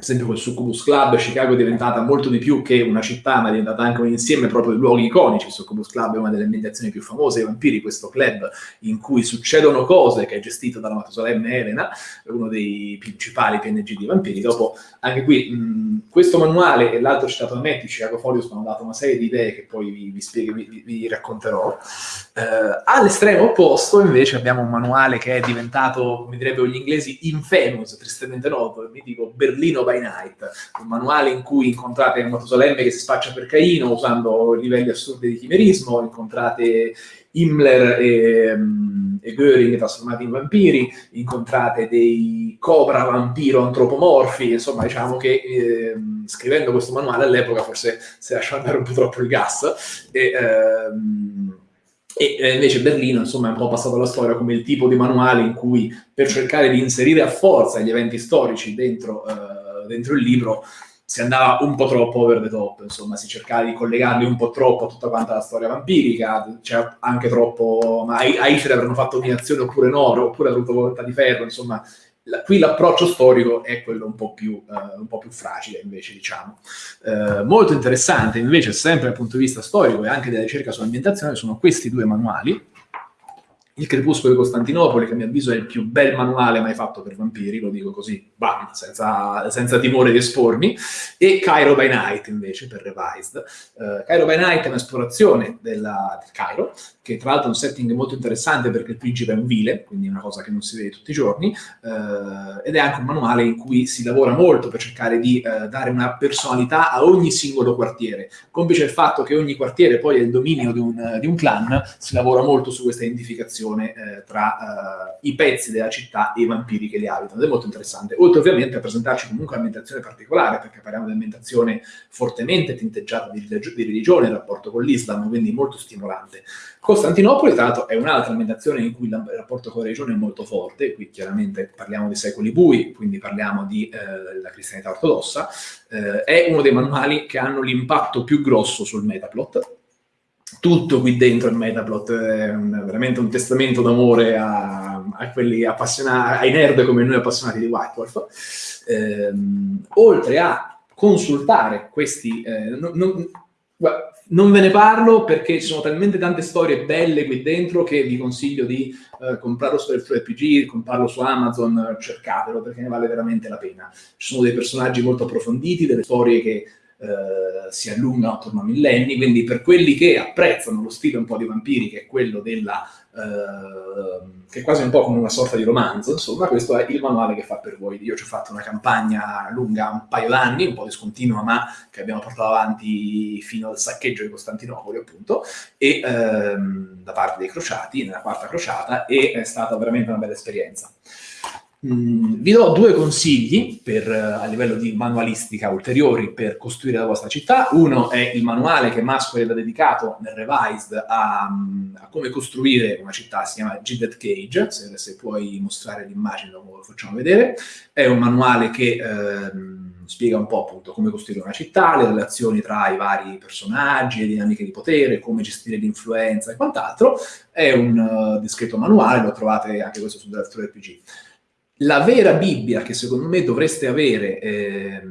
esempio col Succubus Club, Chicago è diventata molto di più che una città, ma è diventata anche un insieme proprio di luoghi iconici. Il Succubus Club è una delle ambientazioni più famose dei vampiri, questo club in cui succedono cose, che è gestito dalla Matusalemme Elena, uno dei principali PNG di vampiri. Dopo, anche qui, mh, questo manuale e l'altro citato da me, Chicago Folios, mi hanno dato una serie di idee che poi vi, vi, spiego, vi, vi racconterò. Eh, all'estremo opposto, invece, abbiamo un manuale che è diventato, come direbbero gli inglesi, infamous, tristemente noto, il mitico Berlino by Night, un manuale in cui incontrate Matusalemme che si spaccia per Caino usando livelli assurdi di chimerismo, incontrate Himmler e, um, e Göring trasformati in vampiri, incontrate dei cobra vampiro antropomorfi, insomma diciamo che eh, scrivendo questo manuale all'epoca forse si lasciò andare un po' troppo il gas. E, ehm, e invece Berlino, insomma, è un po' passato alla storia come il tipo di manuale in cui per cercare di inserire a forza gli eventi storici dentro eh, dentro il libro si andava un po' troppo over the top, insomma, si cercava di collegarli un po' troppo a tutta quanta la storia vampirica, c'è anche troppo, ma a Hitler avranno fatto dominazione oppure no, oppure avuto volontà di ferro, insomma, la, qui l'approccio storico è quello un po' più, uh, un po più fragile, invece, diciamo. Uh, molto interessante, invece, sempre dal punto di vista storico e anche della ricerca sull'ambientazione, sono questi due manuali, il Crepuscolo di Costantinopoli, che a mio avviso è il più bel manuale mai fatto per vampiri, lo dico così, bam, senza, senza timore di espormi, e Cairo by Night invece per Revised. Uh, Cairo by Night è un'esplorazione della, del Cairo, che tra l'altro è un setting molto interessante perché il principe è un vile, quindi è una cosa che non si vede tutti i giorni, uh, ed è anche un manuale in cui si lavora molto per cercare di uh, dare una personalità a ogni singolo quartiere. Complice il fatto che ogni quartiere poi è il dominio di un, di un clan, si lavora molto su questa identificazione relazione eh, tra eh, i pezzi della città e i vampiri che li abitano, ed è molto interessante. Oltre ovviamente a presentarci comunque un'ambientazione particolare, perché parliamo di un'ambientazione fortemente tinteggiata di, di religione in rapporto con l'Islam, quindi molto stimolante. Costantinopoli, tra l'altro, è un'altra ambientazione in cui il rapporto con la religione è molto forte, qui chiaramente parliamo di secoli bui, quindi parliamo della eh, cristianità ortodossa, eh, è uno dei manuali che hanno l'impatto più grosso sul metaplot, tutto qui dentro il Metaplot è un, veramente un testamento d'amore a, a, quelli appassionati, ai nerd come noi appassionati di White Wolf. Ehm, oltre a consultare questi... Eh, non, non, non, ve ne parlo perché ci sono talmente tante storie belle qui dentro che vi consiglio di eh, comprarlo su RPG, comprarlo su Amazon, cercatelo perché ne vale veramente la pena. Ci sono dei personaggi molto approfonditi, delle storie che eh, si allungano attorno a millenni, quindi per quelli che apprezzano lo stile un po' di vampiri, che è quello della... Eh, che è quasi un po' come una sorta di romanzo, insomma, questo è il manuale che fa per voi. Io ci ho fatto una campagna lunga un paio d'anni, un po' discontinua, ma che abbiamo portato avanti fino al saccheggio di Costantinopoli, appunto, e ehm, da parte dei crociati, nella quarta crociata, e è stata veramente una bella esperienza. Mm, vi do due consigli per, eh, a livello di manualistica ulteriori per costruire la vostra città. Uno è il manuale che Masquerade ha dedicato nel Revised a, a, come costruire una città, si chiama Gilded Cage, se, se puoi mostrare l'immagine dopo lo facciamo vedere. È un manuale che ehm, spiega un po' appunto come costruire una città, le relazioni tra i vari personaggi, le dinamiche di potere, come gestire l'influenza e quant'altro. È un uh, discreto manuale, lo trovate anche questo su Director RPG la vera Bibbia che secondo me dovreste avere eh,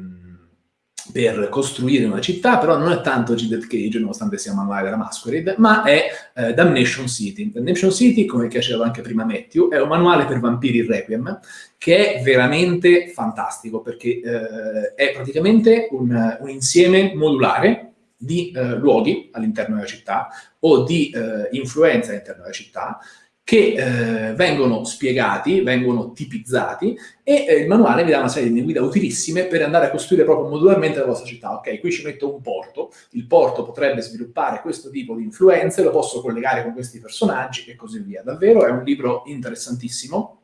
per costruire una città, però non è tanto G-Dead Cage, nonostante sia manuale della Masquerade, ma è eh, Damnation City. Damnation City, come diceva anche prima Matthew, è un manuale per vampiri Requiem, che è veramente fantastico, perché eh, è praticamente un, un, insieme modulare di eh, luoghi all'interno della città o di eh, influenza all'interno della città, che eh, vengono spiegati, vengono tipizzati e eh, il manuale vi dà una serie di guide utilissime per andare a costruire proprio modularmente la vostra città. Ok, qui ci metto un porto, il porto potrebbe sviluppare questo tipo di influenze, lo posso collegare con questi personaggi e così via. Davvero è un libro interessantissimo,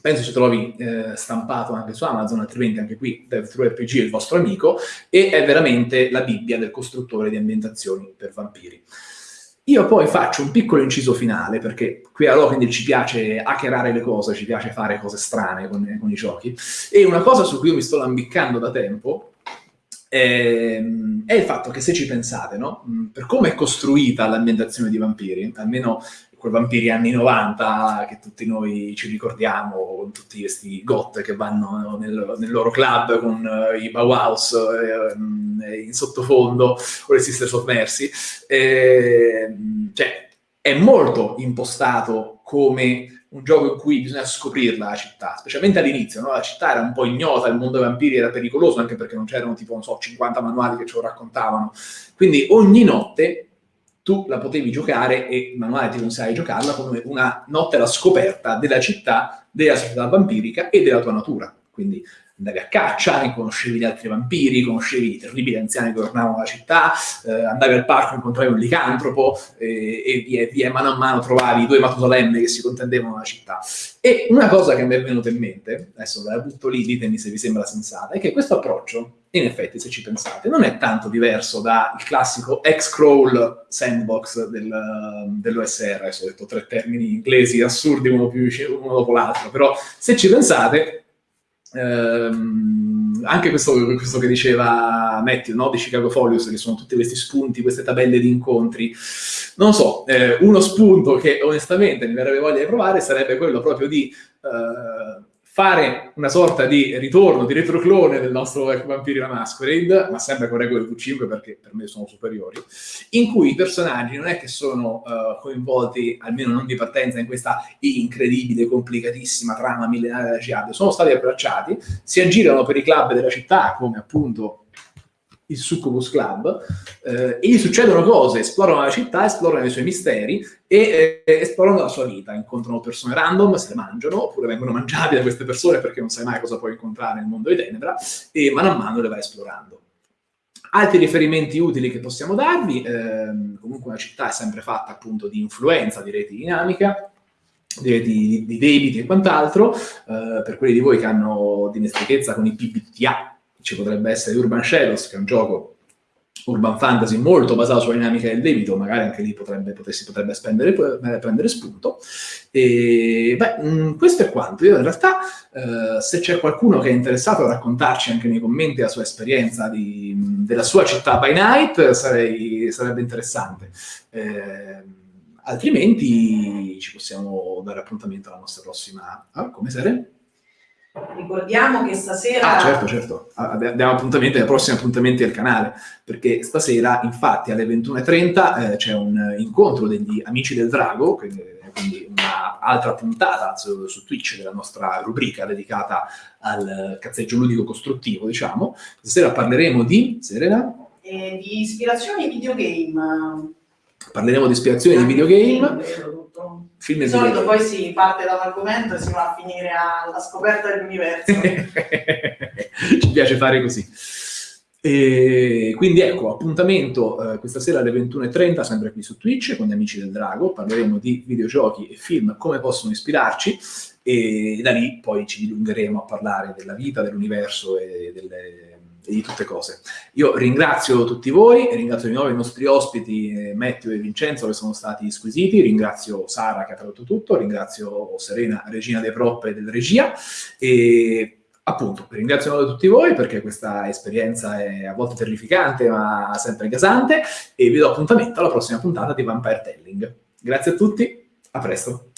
penso ci trovi eh, stampato anche su Amazon, altrimenti anche qui DevTrueRPG è il vostro amico, e è veramente la Bibbia del costruttore di ambientazioni per vampiri. Io poi faccio un piccolo inciso finale, perché qui a Lockendil ci piace hackerare le cose, ci piace fare cose strane con, con, i giochi, e una cosa su cui io mi sto lambiccando da tempo è, è il fatto che se ci pensate, no? per come è costruita l'ambientazione di vampiri, almeno quei vampiri anni 90 che tutti noi ci ricordiamo, con tutti questi got che vanno nel, nel loro club con uh, i Bauhaus eh, in sottofondo o le sister sommersi. Eh, cioè, è molto impostato come un gioco in cui bisogna scoprirla la città, specialmente all'inizio, no? la città era un po' ignota, il mondo dei vampiri era pericoloso anche perché non c'erano tipo, non so, 50 manuali che ce lo raccontavano. Quindi ogni notte tu la potevi giocare e manuale ti consigliava di giocarla come una notte alla scoperta della città, della società vampirica e della tua natura. Quindi andavi a caccia, conoscevi gli altri vampiri, conoscevi i terribili anziani che governavano la città, eh, andavi al parco, incontravi un licantropo eh, e via, via, mano a mano trovavi due Matusalemme che si contendevano la città. E una cosa che mi è venuta in mente, adesso la butto lì, ditemi se vi sembra sensata, è che questo approccio, in effetti, se ci pensate, non è tanto diverso dal classico X-Crawl sandbox del, dell'OSR, adesso ho detto tre termini inglesi assurdi uno, più, uno dopo l'altro, però se ci pensate ehm, anche questo, questo, che diceva Matthew, no? di Chicago Folios, che sono tutti questi spunti, queste tabelle di incontri, non so, eh, uno spunto che onestamente mi verrebbe voglia di provare sarebbe quello proprio di eh, fare una sorta di ritorno, di retroclone del nostro Vampiri la Masquerade, ma sempre con regole V5 perché per me sono superiori, in cui i personaggi non è che sono uh, coinvolti, almeno non di partenza, in questa incredibile, complicatissima trama millenaria della Jihad, sono stati abbracciati, si aggirano per i club della città, come appunto il Succubus Club, eh, e gli succedono cose, esplorano la città, esplorano i suoi misteri e eh, esplorano la sua vita, incontrano persone random, se le mangiano, oppure vengono mangiati da queste persone perché non sai mai cosa puoi incontrare nel mondo di Tenebra, e mano a mano le vai esplorando. Altri riferimenti utili che possiamo darvi, ehm, comunque una città è sempre fatta appunto di influenza, di reti dinamica, di, di, di debiti e quant'altro, eh, per quelli di voi che hanno dimestichezza con i PBTA, ci potrebbe essere Urban Shadows, che è un gioco urban fantasy molto basato sulla dinamica del debito, magari anche lì potrebbe, potessi, potrebbe spendere, prendere spunto. E, beh, mh, mm, questo è quanto. Io in realtà, eh, se c'è qualcuno che è interessato a raccontarci anche nei commenti la sua esperienza di, della sua città by night, sarei, sarebbe interessante. Eh, altrimenti ci possiamo dare appuntamento alla nostra prossima... Ah, come serie? Ricordiamo che stasera... Ah, certo, certo. Abbiamo appuntamenti, ai prossimi appuntamenti del canale, perché stasera, infatti, alle 21.30 eh, c'è un incontro degli Amici del Drago, quindi, quindi un'altra puntata su, su, Twitch della nostra rubrica dedicata al cazzeggio ludico costruttivo, diciamo. Stasera parleremo di... Serena? Eh, di ispirazioni videogame. Parleremo di ispirazioni di videogame. Film di solito poi si parte da un argomento e si va a finire alla scoperta dell'universo. Ci piace fare così. E quindi ecco, appuntamento eh, questa sera alle 21.30, sempre qui su Twitch, con gli amici del Drago, parleremo di videogiochi e film, come possono ispirarci, e da lì poi ci dilungheremo a parlare della vita, dell'universo e delle di tutte cose. Io ringrazio tutti voi, ringrazio di nuovo i nostri ospiti eh, Matteo e Vincenzo che sono stati squisiti, ringrazio Sara che ha tradotto tutto, ringrazio Serena, regina dei prop e del regia e appunto ringrazio di tutti voi perché questa esperienza è a volte terrificante ma sempre gasante e vi do appuntamento alla prossima puntata di Vampire Telling. Grazie a tutti, a presto!